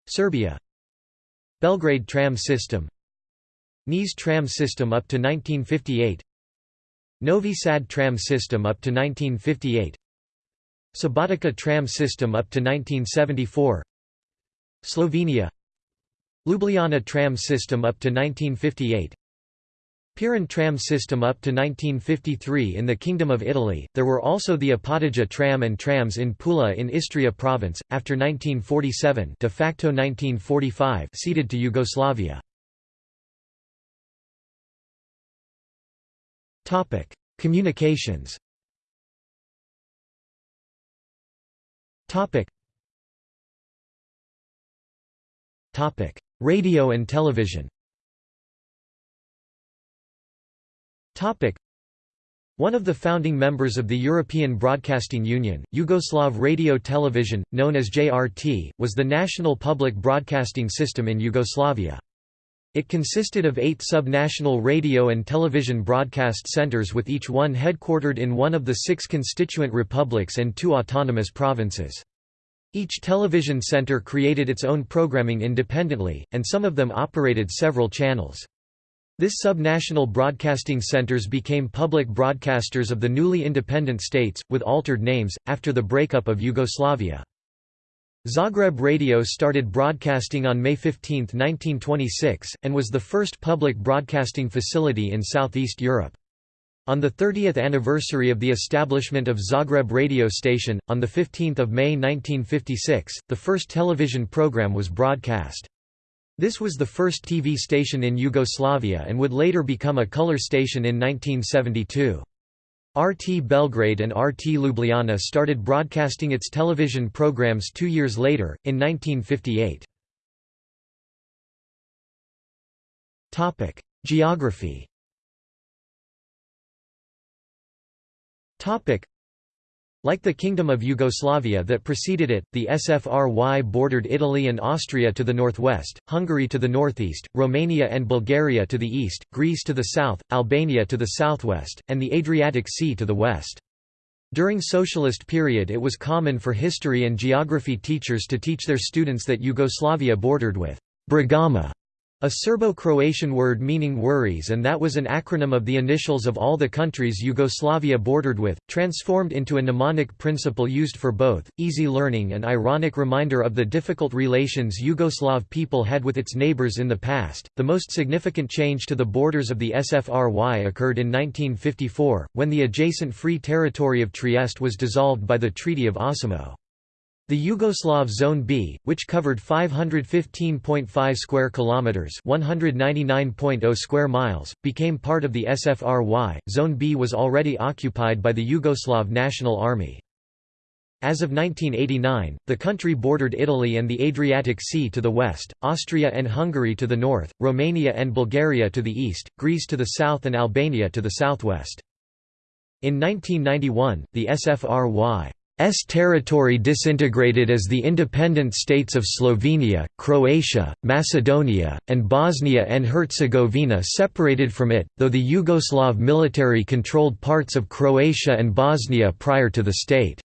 Serbia. Belgrade tram system. Niš tram system up to 1958 Novi Sad tram system up to 1958 Subotica tram system up to 1974 Slovenia. Ljubljana tram system up to 1958 Piran tram system up to 1953 in the Kingdom of Italy. There were also the Opatija tram and trams in Pula in Istria province, after 1947 de facto 1945 ceded to Yugoslavia. Topic: Communications. Topic. Topic: Radio and television. One of the founding members of the European Broadcasting Union, Yugoslav Radio Television, known as JRT, was the national public broadcasting system in Yugoslavia. It consisted of eight sub-national radio and television broadcast centers with each one headquartered in one of the six constituent republics and two autonomous provinces. Each television center created its own programming independently, and some of them operated several channels. This subnational broadcasting centers became public broadcasters of the newly independent states, with altered names, after the breakup of Yugoslavia. Zagreb Radio started broadcasting on May 15, 1926, and was the first public broadcasting facility in Southeast Europe. On the 30th anniversary of the establishment of Zagreb radio station, on 15 May 1956, the first television program was broadcast. This was the first TV station in Yugoslavia and would later become a color station in 1972. RT Belgrade and RT Ljubljana started broadcasting its television programs two years later, in 1958. Geography like the Kingdom of Yugoslavia that preceded it, the SFRY bordered Italy and Austria to the northwest, Hungary to the northeast, Romania and Bulgaria to the east, Greece to the south, Albania to the southwest, and the Adriatic Sea to the west. During socialist period it was common for history and geography teachers to teach their students that Yugoslavia bordered with BRIGAMA a Serbo-Croatian word meaning worries and that was an acronym of the initials of all the countries Yugoslavia bordered with, transformed into a mnemonic principle used for both, easy learning and ironic reminder of the difficult relations Yugoslav people had with its neighbors in the past. The most significant change to the borders of the SFRY occurred in 1954, when the adjacent free territory of Trieste was dissolved by the Treaty of Osimo. The Yugoslav Zone B, which covered 515.5 square kilometers, 199.0 square miles, became part of the SFRY. Zone B was already occupied by the Yugoslav National Army. As of 1989, the country bordered Italy and the Adriatic Sea to the west, Austria and Hungary to the north, Romania and Bulgaria to the east, Greece to the south and Albania to the southwest. In 1991, the SFRY territory disintegrated as the independent states of Slovenia, Croatia, Macedonia, and Bosnia and Herzegovina separated from it, though the Yugoslav military controlled parts of Croatia and Bosnia prior to the state's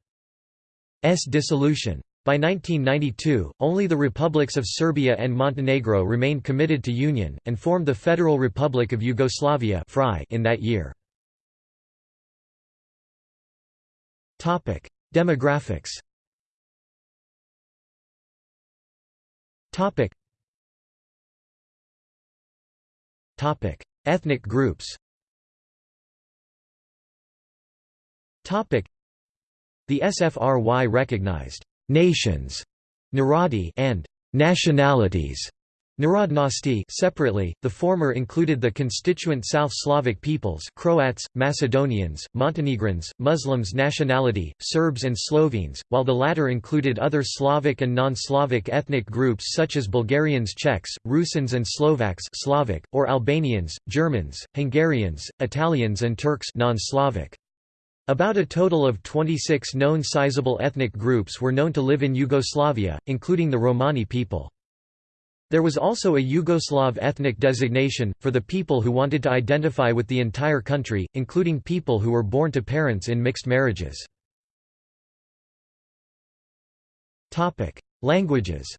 dissolution. By 1992, only the republics of Serbia and Montenegro remained committed to union, and formed the Federal Republic of Yugoslavia in that year. Demographics. Topic. Topic. Ethnic groups. Topic. The SFRY recognized nations Narodi and nationalities Narodnosti separately, the former included the constituent South Slavic peoples Croats, Macedonians, Montenegrins, Muslims nationality, Serbs and Slovenes, while the latter included other Slavic and non-Slavic ethnic groups such as Bulgarians Czechs, Rusins and Slovaks Slavic, or Albanians, Germans, Hungarians, Italians and Turks non-Slavic. About a total of 26 known sizable ethnic groups were known to live in Yugoslavia, including the Romani people. There was also a Yugoslav ethnic designation, for the people who wanted to identify with the entire country, including people who were born to parents in mixed marriages. Languages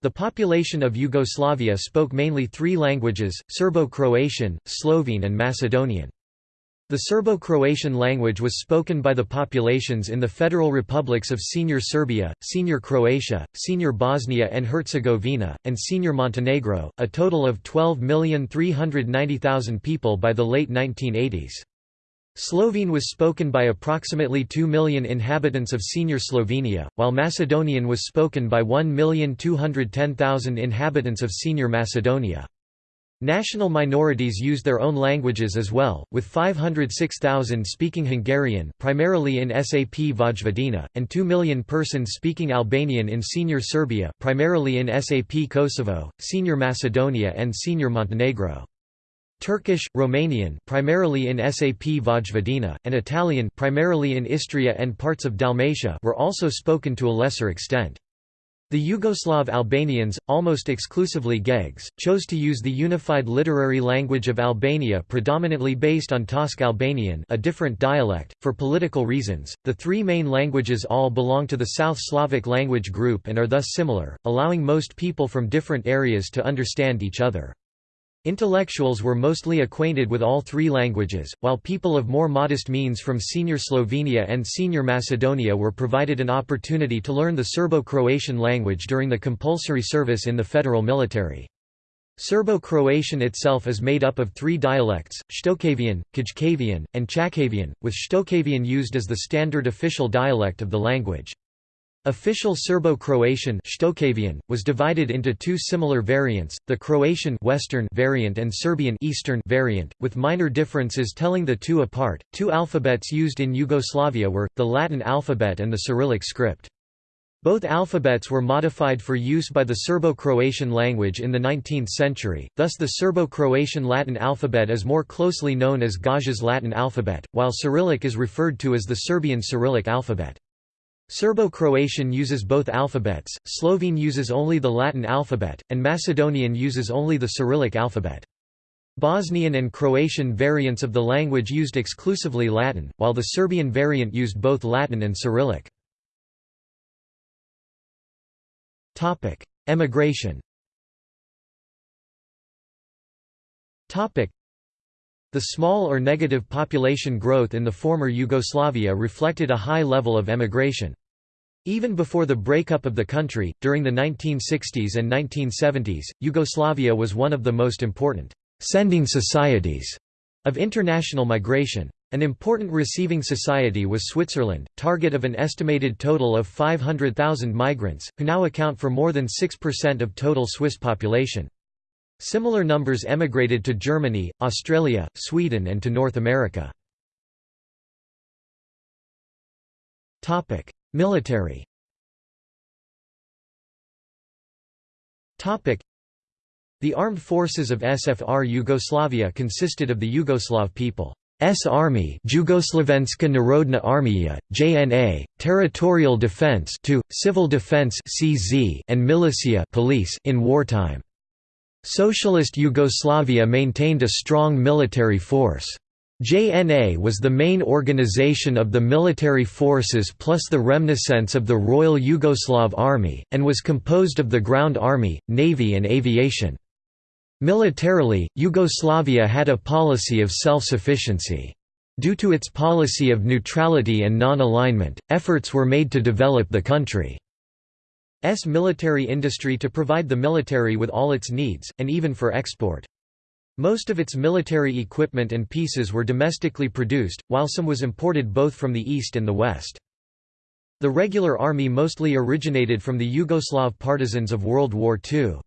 the population of Yugoslavia spoke mainly three languages, Serbo-Croatian, Slovene and Macedonian. The Serbo-Croatian language was spoken by the populations in the federal republics of Senior Serbia, Senior Croatia, Senior Bosnia and Herzegovina, and Senior Montenegro, a total of 12,390,000 people by the late 1980s. Slovene was spoken by approximately 2 million inhabitants of Senior Slovenia, while Macedonian was spoken by 1,210,000 inhabitants of Senior Macedonia. National minorities used their own languages as well, with 506,000 speaking Hungarian primarily in SAP Vojvodina, and 2 million persons speaking Albanian in Senior Serbia primarily in SAP Kosovo, Senior Macedonia and Senior Montenegro. Turkish, Romanian primarily in SAP Vojvodina, and Italian primarily in Istria and parts of Dalmatia were also spoken to a lesser extent. The Yugoslav Albanians, almost exclusively Gegs, chose to use the unified literary language of Albania predominantly based on Tosk Albanian a different dialect, for political reasons. The three main languages all belong to the South Slavic language group and are thus similar, allowing most people from different areas to understand each other. Intellectuals were mostly acquainted with all three languages, while people of more modest means from Senior Slovenia and Senior Macedonia were provided an opportunity to learn the Serbo-Croatian language during the compulsory service in the federal military. Serbo-Croatian itself is made up of three dialects, Shtokavian, Kajkavian, and Chakavian, with Shtokavian used as the standard official dialect of the language. Official Serbo-Croatian was divided into two similar variants, the Croatian Western variant and Serbian Eastern variant, with minor differences telling the two apart. Two alphabets used in Yugoslavia were, the Latin alphabet and the Cyrillic script. Both alphabets were modified for use by the Serbo-Croatian language in the 19th century, thus the Serbo-Croatian Latin alphabet is more closely known as Gaja's Latin alphabet, while Cyrillic is referred to as the Serbian Cyrillic alphabet. Serbo-Croatian uses both alphabets, Slovene uses only the Latin alphabet, and Macedonian uses only the Cyrillic alphabet. Bosnian and Croatian variants of the language used exclusively Latin, while the Serbian variant used both Latin and Cyrillic. Emigration The small or negative population growth in the former Yugoslavia reflected a high level of emigration. Even before the breakup of the country, during the 1960s and 1970s, Yugoslavia was one of the most important sending societies of international migration. An important receiving society was Switzerland, target of an estimated total of 500,000 migrants, who now account for more than 6% of total Swiss population. Similar numbers emigrated to Germany, Australia, Sweden and to North America. Military The armed forces of SFR Yugoslavia consisted of the Yugoslav people. Army Jugoslovenska Narodna Armija, JNA, Territorial Defense 2, Civil Defense CZ, and Militia police in wartime. Socialist Yugoslavia maintained a strong military force. JNA was the main organization of the military forces plus the remniscence of the Royal Yugoslav Army, and was composed of the Ground Army, Navy and Aviation. Militarily, Yugoslavia had a policy of self-sufficiency. Due to its policy of neutrality and non-alignment, efforts were made to develop the country's military industry to provide the military with all its needs, and even for export. Most of its military equipment and pieces were domestically produced, while some was imported both from the east and the west. The regular army mostly originated from the Yugoslav partisans of World War II.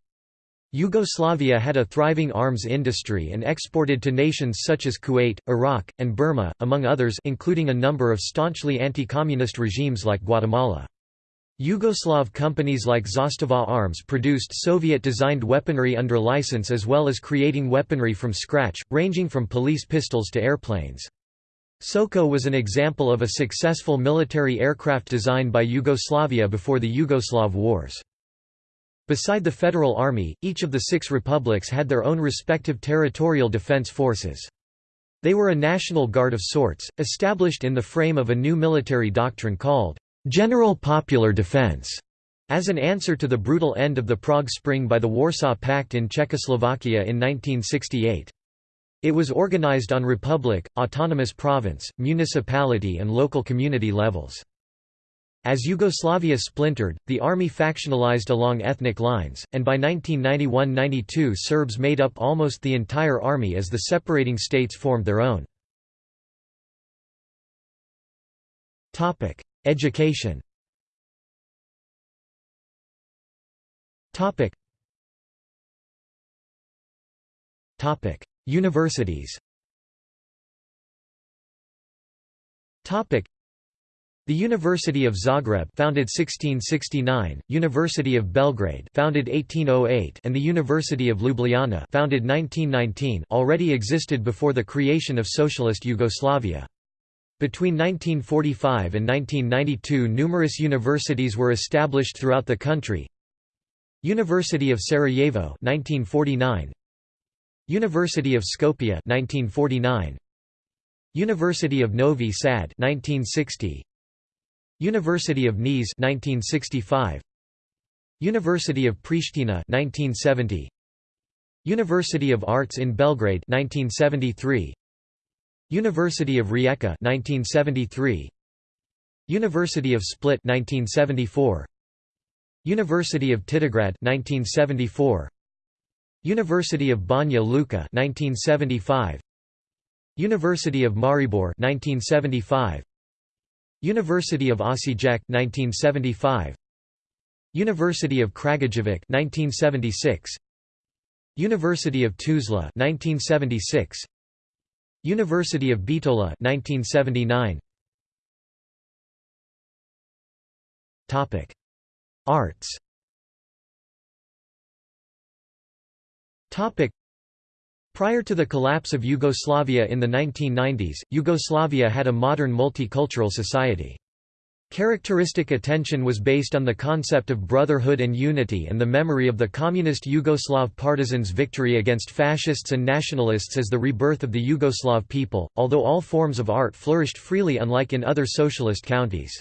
Yugoslavia had a thriving arms industry and exported to nations such as Kuwait, Iraq, and Burma, among others including a number of staunchly anti-communist regimes like Guatemala. Yugoslav companies like Zastava Arms produced Soviet-designed weaponry under license as well as creating weaponry from scratch, ranging from police pistols to airplanes. Soko was an example of a successful military aircraft designed by Yugoslavia before the Yugoslav Wars. Beside the Federal Army, each of the six republics had their own respective territorial defense forces. They were a national guard of sorts, established in the frame of a new military doctrine called «general popular defense», as an answer to the brutal end of the Prague Spring by the Warsaw Pact in Czechoslovakia in 1968. It was organized on republic, autonomous province, municipality and local community levels. As Yugoslavia splintered, the army factionalized along ethnic lines, and by 1991–92 Serbs made up almost the entire army as the separating states formed their own. Education. Topic. Topic. Universities. Topic. The University of Zagreb founded 1669, University of Belgrade founded 1808 and the University of Ljubljana founded 1919 already existed before the creation of socialist Yugoslavia. Between 1945 and 1992 numerous universities were established throughout the country. University of Sarajevo 1949 University of Skopje 1949 University of Novi Sad 1960 University of Niš 1965 University of Pristina 1970 University of Arts in Belgrade 1973 University of Rijeka 1973 University of Split 1974 University of Titograd 1974 University of Banja Luka 1975 University of Maribor 1975 University of Osijek 1975 University of Kragujevac 1976 University of Tuzla 1976 University of Bitola 1979 Topic. Arts. Topic. Prior to the collapse of Yugoslavia in the 1990s, Yugoslavia had a modern multicultural society. Characteristic attention was based on the concept of brotherhood and unity and the memory of the communist Yugoslav partisans' victory against fascists and nationalists as the rebirth of the Yugoslav people, although all forms of art flourished freely unlike in other socialist counties.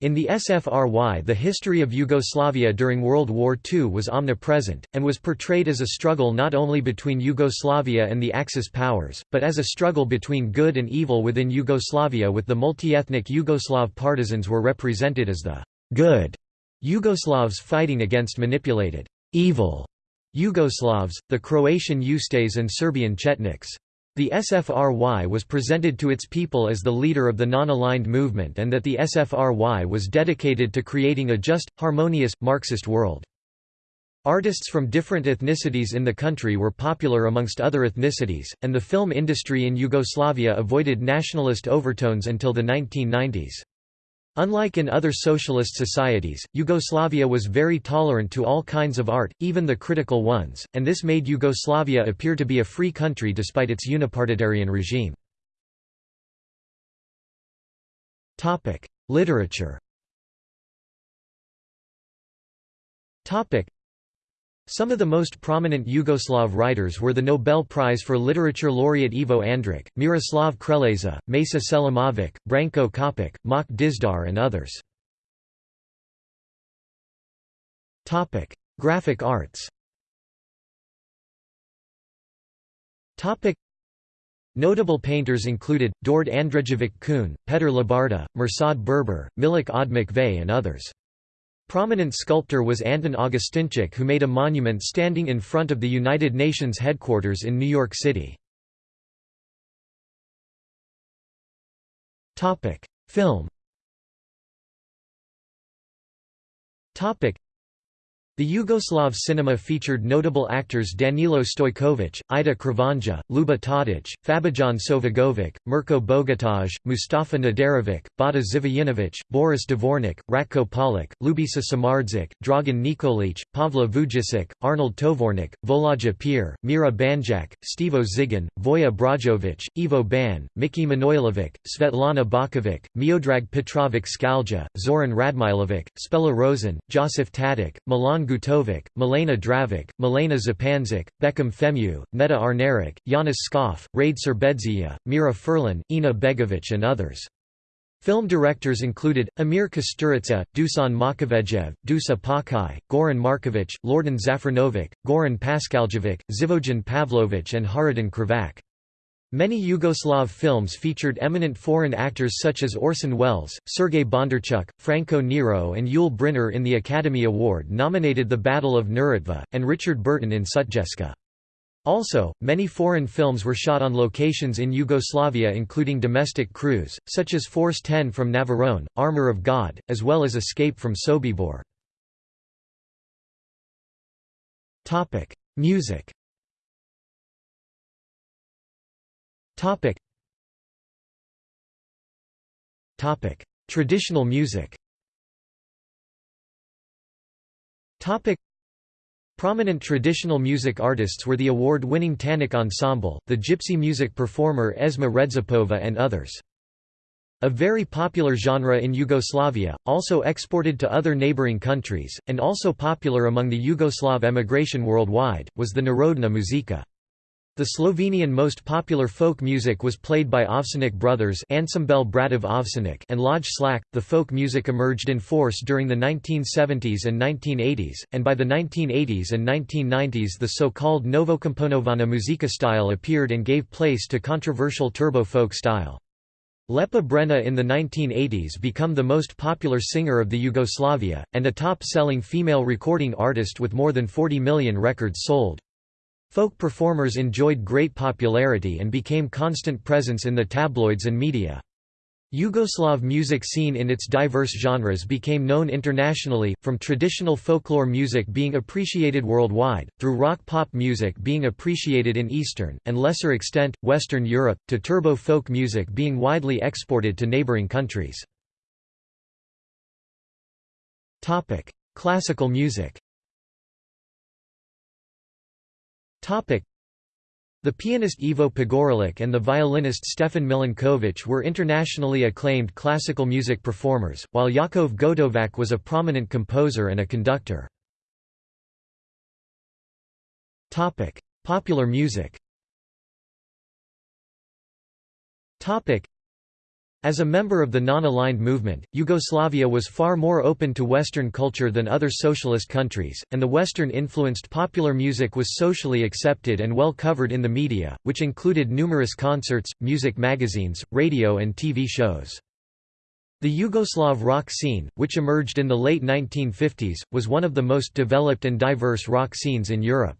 In the SFRY the history of Yugoslavia during World War II was omnipresent, and was portrayed as a struggle not only between Yugoslavia and the Axis powers, but as a struggle between good and evil within Yugoslavia with the multi-ethnic Yugoslav partisans were represented as the «good» Yugoslavs fighting against manipulated «evil» Yugoslavs, the Croatian Ustaes and Serbian Chetniks. The SFRY was presented to its people as the leader of the non-aligned movement and that the SFRY was dedicated to creating a just, harmonious, Marxist world. Artists from different ethnicities in the country were popular amongst other ethnicities, and the film industry in Yugoslavia avoided nationalist overtones until the 1990s. Unlike in other socialist societies, Yugoslavia was very tolerant to all kinds of art, even the critical ones, and this made Yugoslavia appear to be a free country despite its unipartitarian regime. Literature some of the most prominent Yugoslav writers were the Nobel Prize for Literature laureate Ivo Andrić, Miroslav Krleža, Mesa Selimović, Branko Ćopić, Mak Dizdar and others. Graphic arts Notable painters included, Dord Andrejević Kuhn, Petar Lubarda, Mirsad Berber, Milik Odmah and others. Prominent sculptor was Anton Augustinčić who made a monument standing in front of the United Nations headquarters in New York City. Film the Yugoslav cinema featured notable actors Danilo Stojkovic, Ida Kravanja, Luba Tadic, Fabijan Sovagovic, Mirko Bogataj, Mustafa Nadarevic, Bata Živojinovic, Boris Dvornik, Ratko Polak, Ljubisa Samardžić, Dragan Nikolic, Pavla Vujicic, Arnold Tovornik, Volaja Pir, Mira Banjak, Stevo Zigan, Voja Brajovic, Ivo Ban, Miki Manojlovic, Svetlana Bakovic, Miodrag Petrovic Skalja, Zoran Radmilovic, Spela Rosen, Josif Tadic, Milan Gutovic, Milena Dravic, Milena Zapanzic, Bekim Fehmiu, Neda Arneric, Janis Skov, Rade Serbedzija, Mira Furlan, Ina Begovic and others. Film directors included, Emir Kusturica, Dusan Makavejev, Dusa Pakai, Goran Markovic, Lordan Zafranovic, Goran Paskaljevic, Živojin Pavlovic and Hajrudin Krvavac. Many Yugoslav films featured eminent foreign actors such as Orson Welles, Sergei Bondarchuk, Franco Nero and Yul Brynner in the Academy Award nominated The Battle of Neretva, and Richard Burton in Sutjeska. Also, many foreign films were shot on locations in Yugoslavia including domestic crews, such as Force 10 from Navarone, Armor of God, as well as Escape from Sobibor. Music Topic. Topic. Traditional music Topic. Prominent traditional music artists were the award-winning Tanuk Ensemble, the gypsy music performer Esma Redžepova and others. A very popular genre in Yugoslavia, also exported to other neighboring countries, and also popular among the Yugoslav emigration worldwide, was the Narodna muzika. The Slovenian most popular folk music was played by Ovsenik brothers Ansambel Bratov Ovsenik and Lojze Slak. The folk music emerged in force during the 1970s and 1980s, and by the 1980s and 1990s the so-called Novokomponovana muzika style appeared and gave place to controversial turbo folk style. Lepa Brena in the 1980s became the most popular singer of the Yugoslavia, and a top-selling female recording artist with more than 40 million records sold. Folk performers enjoyed great popularity and became constant presence in the tabloids and media. Yugoslav music scene in its diverse genres became known internationally, from traditional folklore music being appreciated worldwide, through rock-pop music being appreciated in Eastern, and lesser extent, Western Europe, to turbo folk music being widely exported to neighboring countries. Classical music the pianist Ivo Pogorelic and the violinist Stefan Milenković were internationally acclaimed classical music performers, while Jakov Gotovac was a prominent composer and a conductor. Popular music as a member of the non-aligned movement, Yugoslavia was far more open to Western culture than other socialist countries, and the Western-influenced popular music was socially accepted and well covered in the media, which included numerous concerts, music magazines, radio and TV shows. The Yugoslav rock scene, which emerged in the late 1950s, was one of the most developed and diverse rock scenes in Europe.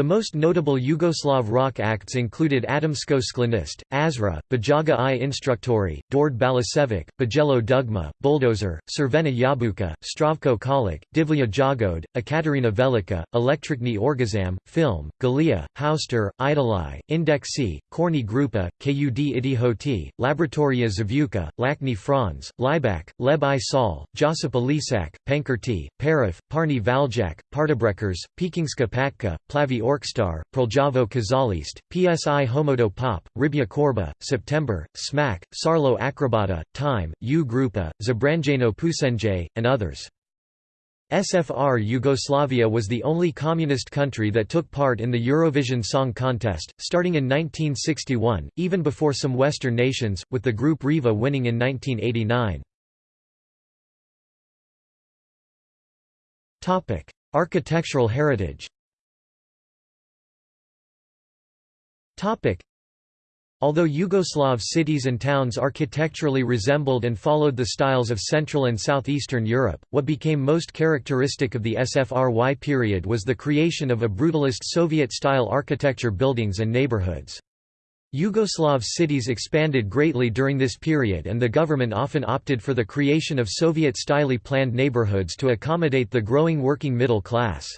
The most notable Yugoslav rock acts included Atomsko Sklonište, Azra, Bajaga i Instruktori, Dord Balasevic, Bijelo Dugme, Bulldozer, Crvena Jabuka, Zdravko Čolić, Divlje Jagode, Ekaterina Velika, Električni Orgazam, Film, Galija, Haustor, Idoli, Indexi, Korni Grupa, Kud Idihoti, Laboratorija Zvuka, Lačni Franz, Laibach, Leb i Sol, Josipa Lisac, Pankerti, Parif, Parni Valjak, Partibrejkers, Pekingska Patka, Plavi Orkstar, Prljavo Kazalište, PSI Homodo Pop, Riblja Čorba, September, Smack, Sarlo Akrobata, Time, U Grupa, Zabranjeno Pusenje, and others. SFR Yugoslavia was the only communist country that took part in the Eurovision Song Contest, starting in 1961, even before some Western nations, with the group Riva winning in 1989. Architectural heritage Although Yugoslav cities and towns architecturally resembled and followed the styles of Central and Southeastern Europe, what became most characteristic of the SFRY period was the creation of a brutalist Soviet-style architecture buildings and neighborhoods. Yugoslav cities expanded greatly during this period and the government often opted for the creation of Soviet-style planned neighborhoods to accommodate the growing working middle class.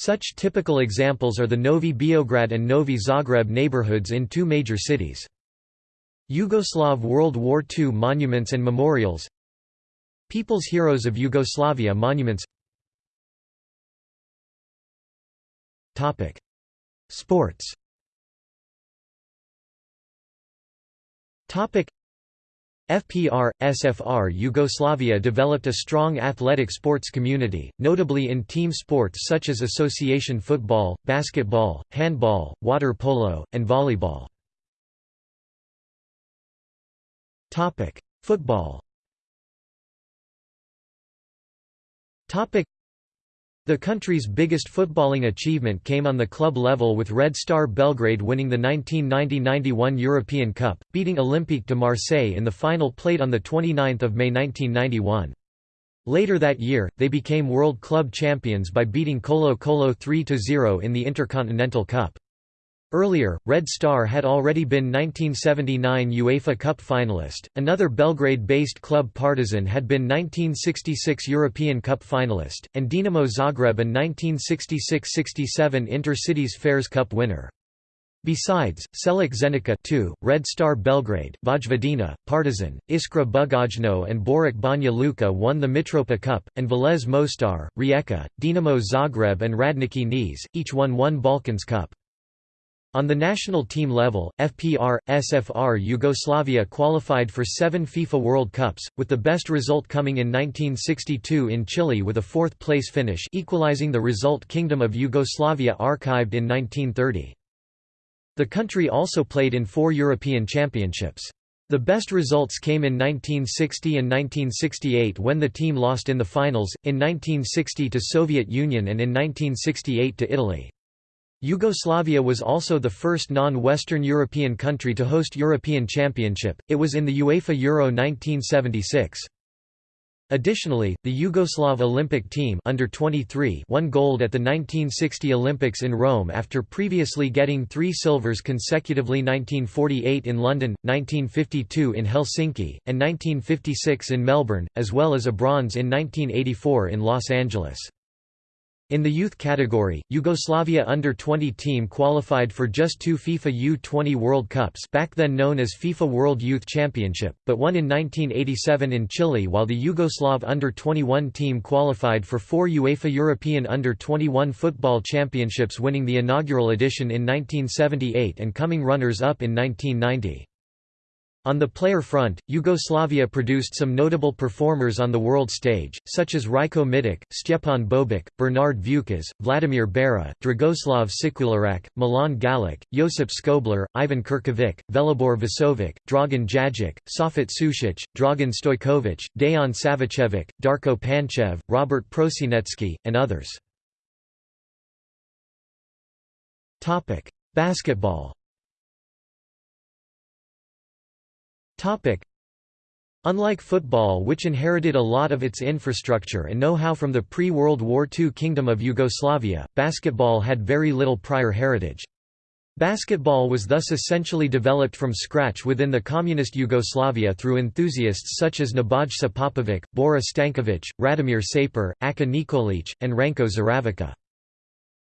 Such typical examples are the Novi Beograd and Novi Zagreb neighborhoods in two major cities. Yugoslav World War II monuments and memorials. People's Heroes of Yugoslavia monuments. Sports FPR, SFR Yugoslavia developed a strong athletic sports community, notably in team sports such as association football, basketball, handball, water polo, and volleyball. Football the country's biggest footballing achievement came on the club level with Red Star Belgrade winning the 1990–91 European Cup, beating Olympique de Marseille in the final played on 29 May 1991. Later that year, they became world club champions by beating Colo Colo 3–0 in the Intercontinental Cup. Earlier, Red Star had already been 1979 UEFA Cup finalist, another Belgrade-based club Partizan had been 1966 European Cup finalist, and Dinamo Zagreb an 1966–67 Inter-Cities Fairs Cup winner. Besides, Čelik Zenica 2, Red Star Belgrade, Vojvodina, Partizan, Iskra Bugojno and Borac Banja Luka won the Mitropa Cup, and Velez Mostar, Rijeka, Dinamo Zagreb and Radnički Niš, each won one Balkans Cup. On the national team level, FPR, SFR Yugoslavia qualified for seven FIFA World Cups, with the best result coming in 1962 in Chile with a fourth-place finish equalizing the result Kingdom of Yugoslavia archived in 1930. The country also played in four European Championships. The best results came in 1960 and 1968 when the team lost in the finals, in 1960 to Soviet Union and in 1968 to Italy. Yugoslavia was also the first non-Western European country to host European Championship, it was in the UEFA Euro 1976. Additionally, the Yugoslav Olympic team under 23 won gold at the 1960 Olympics in Rome after previously getting three silvers consecutively 1948 in London, 1952 in Helsinki, and 1956 in Melbourne, as well as a bronze in 1984 in Los Angeles. In the youth category, Yugoslavia under-20 team qualified for just two FIFA U-20 World Cups back then known as FIFA World Youth Championship, but won in 1987 in Chile while the Yugoslav under-21 team qualified for four UEFA European under-21 football championships winning the inaugural edition in 1978 and coming runners-up in 1990. On the player front, Yugoslavia produced some notable performers on the world stage, such as Rajko Mitic, Stjepan Bobek, Bernard Vukas, Vladimir Beara, Dragoslav Šekularac, Milan Galic, Josip Skoblar, Ivan Kirkovic, Velibor Vasovic, Dragan Jajic, Safet Sušić, Dragan Stojkovic, Dejan Savicevic, Darko Panchev, Robert Prosinecki, and others. Basketball Topic. Unlike football which inherited a lot of its infrastructure and know-how from the pre-World War II Kingdom of Yugoslavia, basketball had very little prior heritage. Basketball was thus essentially developed from scratch within the communist Yugoslavia through enthusiasts such as Nebojsa Popovic, Bora Stankovic, Radomir Sapir, Aka Nikolic, and Ranko Žeravica.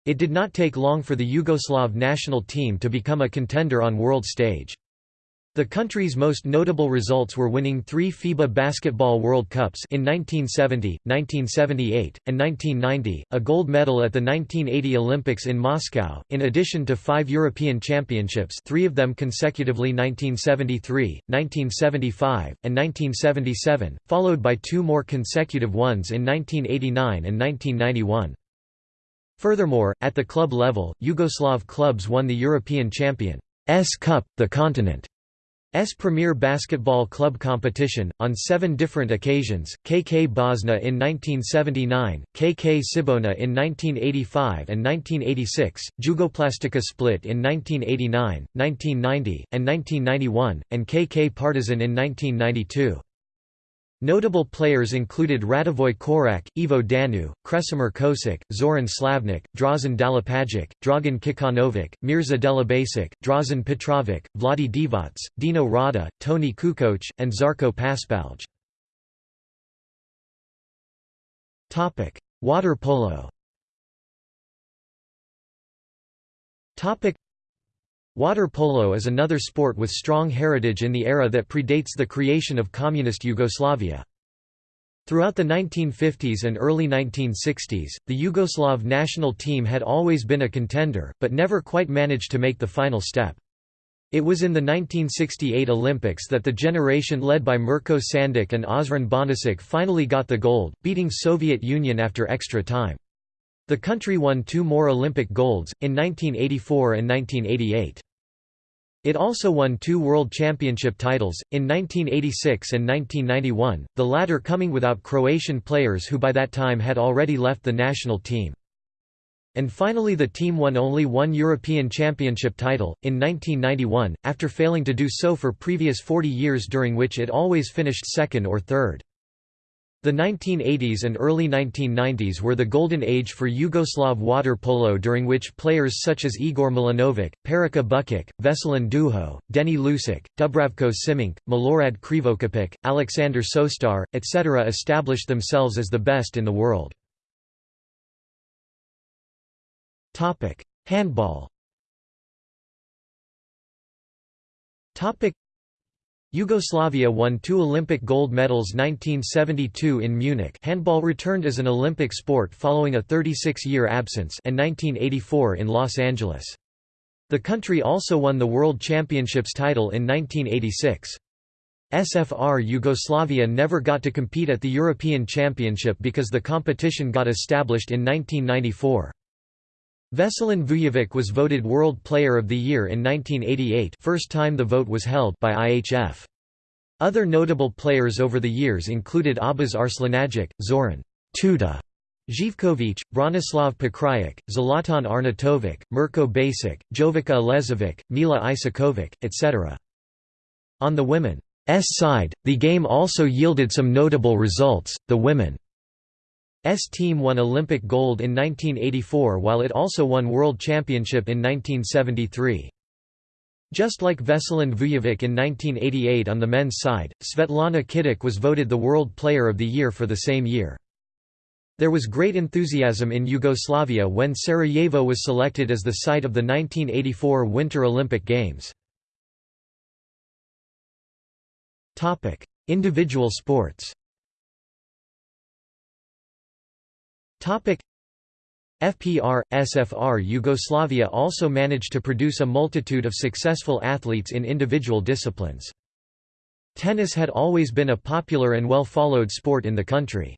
It did not take long for the Yugoslav national team to become a contender on world stage. The country's most notable results were winning three FIBA Basketball World Cups in 1970, 1978, and 1990, a gold medal at the 1980 Olympics in Moscow, in addition to five European Championships three of them consecutively 1973, 1975, and 1977, followed by two more consecutive ones in 1989 and 1991. Furthermore, at the club level, Yugoslav clubs won the European Champions Cup, the continent. S premier basketball club competition, on seven different occasions, KK Bosna in 1979, KK Cibona in 1985 and 1986, Jugoplastika Split in 1989, 1990, and 1991, and KK Partizan in 1992. Notable players included Radivoj Korak, Ivo Daneu, Krešimir Ćosić, Zoran Slavnik, Drazen Dalipagic, Dragan Kićanović, Mirza Delibasic, Drazen Petrovic, Vlade Divac, Dino Rada, Toni Kukoc, and Zarko Paspalj. Water polo Water polo is another sport with strong heritage in the era that predates the creation of communist Yugoslavia. Throughout the 1950s and early 1960s, the Yugoslav national team had always been a contender, but never quite managed to make the final step. It was in the 1968 Olympics that the generation led by Mirko Sandic and Ozren Banisic finally got the gold, beating Soviet Union after extra time. The country won two more Olympic golds, in 1984 and 1988. It also won two World Championship titles, in 1986 and 1991, the latter coming without Croatian players who by that time had already left the national team. And finally the team won only one European Championship title, in 1991, after failing to do so for previous 40 years during which it always finished second or third. The 1980s and early 1990s were the golden age for Yugoslav water polo during which players such as Igor Milanovic, Perica Bukic, Veselin Duho, Deni Lusic, Dubravko Simic, Milorad Krivokapic, Alexander Sostar, etc. established themselves as the best in the world. Handball Yugoslavia won two Olympic gold medals 1972 in Munich handball returned as an Olympic sport following a 36-year absence and 1984 in Los Angeles. The country also won the World Championships title in 1986. SFR Yugoslavia never got to compete at the European Championship because the competition got established in 1994. Veselin Vujovic was voted World Player of the Year in 1988 first time the vote was held by IHF. Other notable players over the years included Abbas Arslanagic, Zoran Tuta Živkovic, Branislav Pakrajic, Zlatan Arnautovic, Mirko Basic, Jovica Elezovic, Mila Isakovic, etc. On the women's side, the game also yielded some notable results, the women S team won Olympic gold in 1984 while it also won World Championship in 1973. Just like Veselin Vujovic in 1988 on the men's side, Svetlana Kitic was voted the World Player of the Year for the same year. There was great enthusiasm in Yugoslavia when Sarajevo was selected as the site of the 1984 Winter Olympic Games. Individual sports Topic FPR, SFR Yugoslavia also managed to produce a multitude of successful athletes in individual disciplines. Tennis had always been a popular and well-followed sport in the country.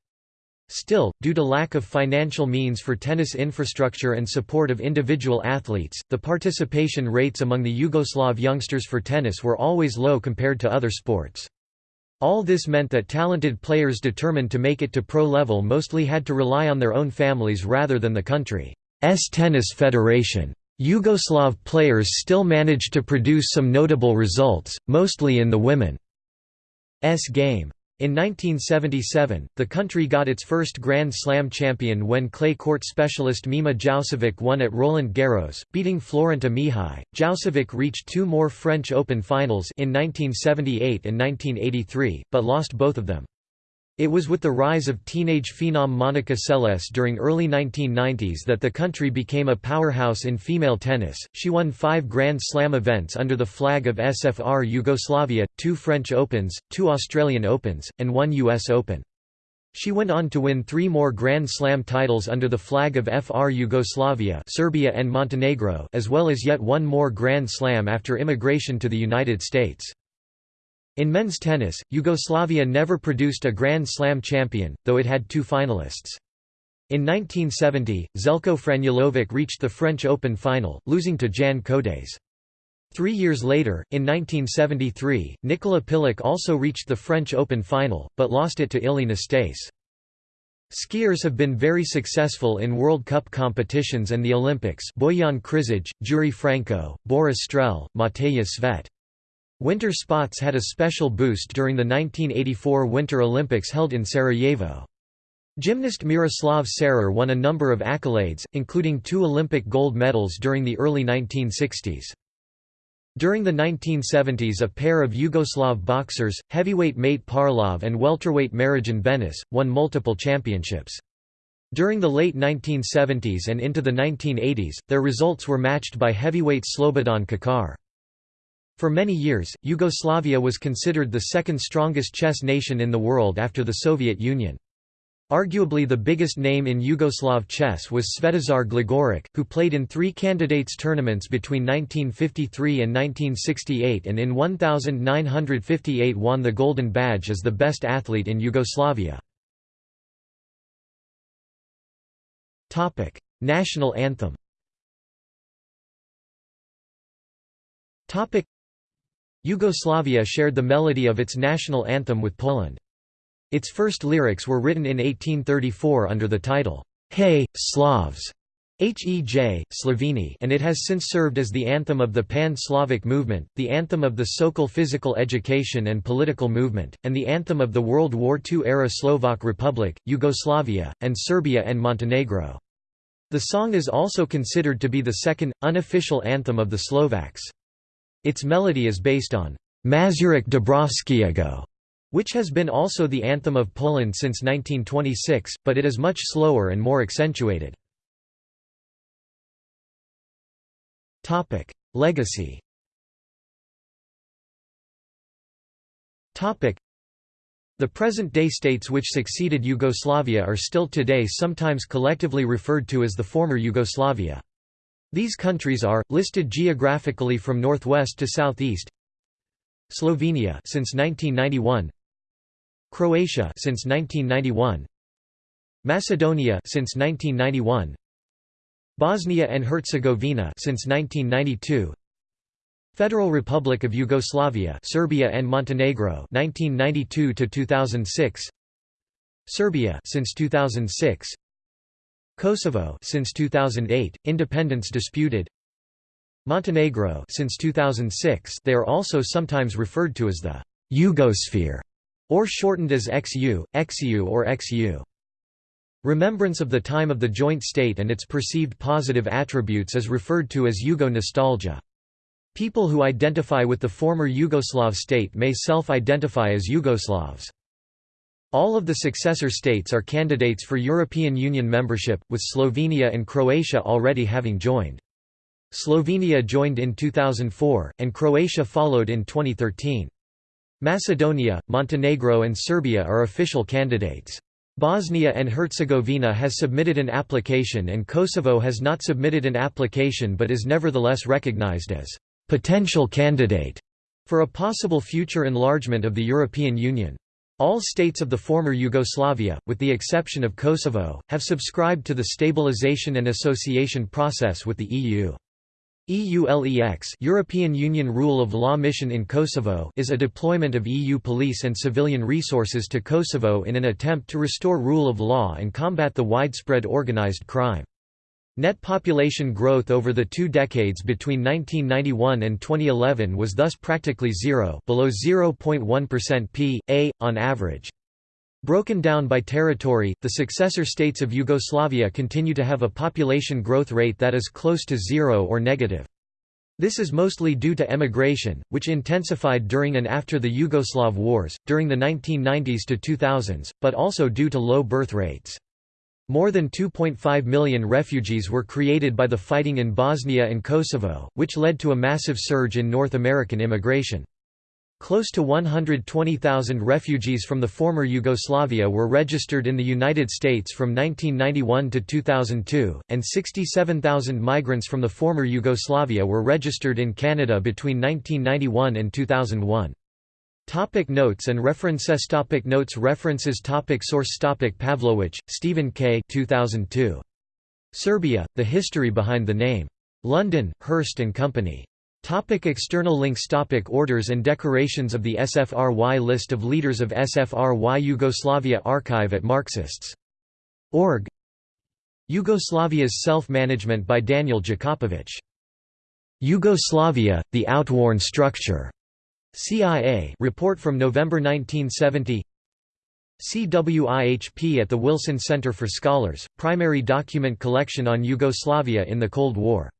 Still, due to lack of financial means for tennis infrastructure and support of individual athletes, the participation rates among the Yugoslav youngsters for tennis were always low compared to other sports. All this meant that talented players determined to make it to pro level mostly had to rely on their own families rather than the country's tennis federation. Yugoslav players still managed to produce some notable results, mostly in the women's game. In 1977, the country got its first Grand Slam champion when clay court specialist Mima Jaušević won at Roland Garros, beating Florenta Mihai. Jaušević reached two more French Open finals in 1978 and 1983, but lost both of them. It was with the rise of teenage phenom Monica Seles during early 1990s that the country became a powerhouse in female tennis. She won five Grand Slam events under the flag of SFR Yugoslavia, two French Opens, two Australian Opens, and one US Open. She went on to win three more Grand Slam titles under the flag of FR Yugoslavia Serbia and Montenegro as well as yet one more Grand Slam after immigration to the United States. In men's tennis, Yugoslavia never produced a Grand Slam champion, though it had two finalists. In 1970, Željko Franulović reached the French Open final, losing to Jan Kodeš. Three years later, in 1973, Nikola Pilic also reached the French Open final, but lost it to Ilie Nastase. Skiers have been very successful in World Cup competitions and the Olympics Bojan Križaj, Jure Franko, Boris Strel, Matej Svet. Winter spots had a special boost during the 1984 Winter Olympics held in Sarajevo. Gymnast Miroslav Cerar won a number of accolades, including two Olympic gold medals during the early 1960s. During the 1970s a pair of Yugoslav boxers, heavyweight Mate Parlov and welterweight Marijan Benes, won multiple championships. During the late 1970s and into the 1980s, their results were matched by heavyweight Slobodan Kačar. For many years, Yugoslavia was considered the second strongest chess nation in the world after the Soviet Union. Arguably the biggest name in Yugoslav chess was Svetozar Gligoric, who played in three candidates tournaments between 1953 and 1968 and in 1958 won the Golden Badge as the best athlete in Yugoslavia. National anthem Yugoslavia shared the melody of its national anthem with Poland. Its first lyrics were written in 1834 under the title, Hey, Slavs! Hej, Sloveni and it has since served as the anthem of the Pan-Slavic movement, the anthem of the Sokol physical education and political movement, and the anthem of the World War II-era Slovak Republic, Yugoslavia, and Serbia and Montenegro. The song is also considered to be the second, unofficial anthem of the Slovaks. Its melody is based on Mazurek Dąbrowskiego, which has been also the anthem of Poland since 1926, but it is much slower and more accentuated. Legacy the present-day states which succeeded Yugoslavia are still today sometimes collectively referred to as the former Yugoslavia. These countries are listed geographically from northwest to southeast. Slovenia since 1991. Croatia since 1991. Macedonia since 1991. Bosnia and Herzegovina since 1992. Federal Republic of Yugoslavia, Serbia and Montenegro 1992 to 2006. Serbia since 2006. Kosovo since 2008, independence disputed. Montenegro since 2006. They are also sometimes referred to as the Yugosphere or shortened as XU, XU or XU. Remembrance of the time of the joint state and its perceived positive attributes is referred to as Yugo nostalgia. People who identify with the former Yugoslav state may self-identify as Yugoslavs. All of the successor states are candidates for European Union membership, with Slovenia and Croatia already having joined. Slovenia joined in 2004, and Croatia followed in 2013. Macedonia, Montenegro and Serbia are official candidates. Bosnia and Herzegovina has submitted an application and Kosovo has not submitted an application but is nevertheless recognized as potential candidate for a possible future enlargement of the European Union. All states of the former Yugoslavia, with the exception of Kosovo, have subscribed to the stabilization and association process with the EU. EULEX European Union Rule of Law Mission in Kosovo is a deployment of EU police and civilian resources to Kosovo in an attempt to restore rule of law and combat the widespread organized crime. Net population growth over the two decades between 1991 and 2011 was thus practically zero below 0.1% p. a. on average. Broken down by territory, the successor states of Yugoslavia continue to have a population growth rate that is close to zero or negative. This is mostly due to emigration, which intensified during and after the Yugoslav wars, during the 1990s to 2000s, but also due to low birth rates. More than 2.5 million refugees were created by the fighting in Bosnia and Kosovo, which led to a massive surge in North American immigration. Close to 120,000 refugees from the former Yugoslavia were registered in the United States from 1991 to 2002, and 67,000 migrants from the former Yugoslavia were registered in Canada between 1991 and 2001. Topic notes and references topic Notes References topic Source topic Pavlović, Stephen K. 2002. Serbia, The History Behind the Name. London, Hurst and Company. Topic external links Topic Orders and decorations of the SFRY List of leaders of SFRY Yugoslavia Archive at Marxists.org Yugoslavia's Self-Management by Daniel Jakopovic. Yugoslavia, the Outworn Structure. CIA report from November 1970 CWIHP at the Wilson Center for Scholars, primary document collection on Yugoslavia in the Cold War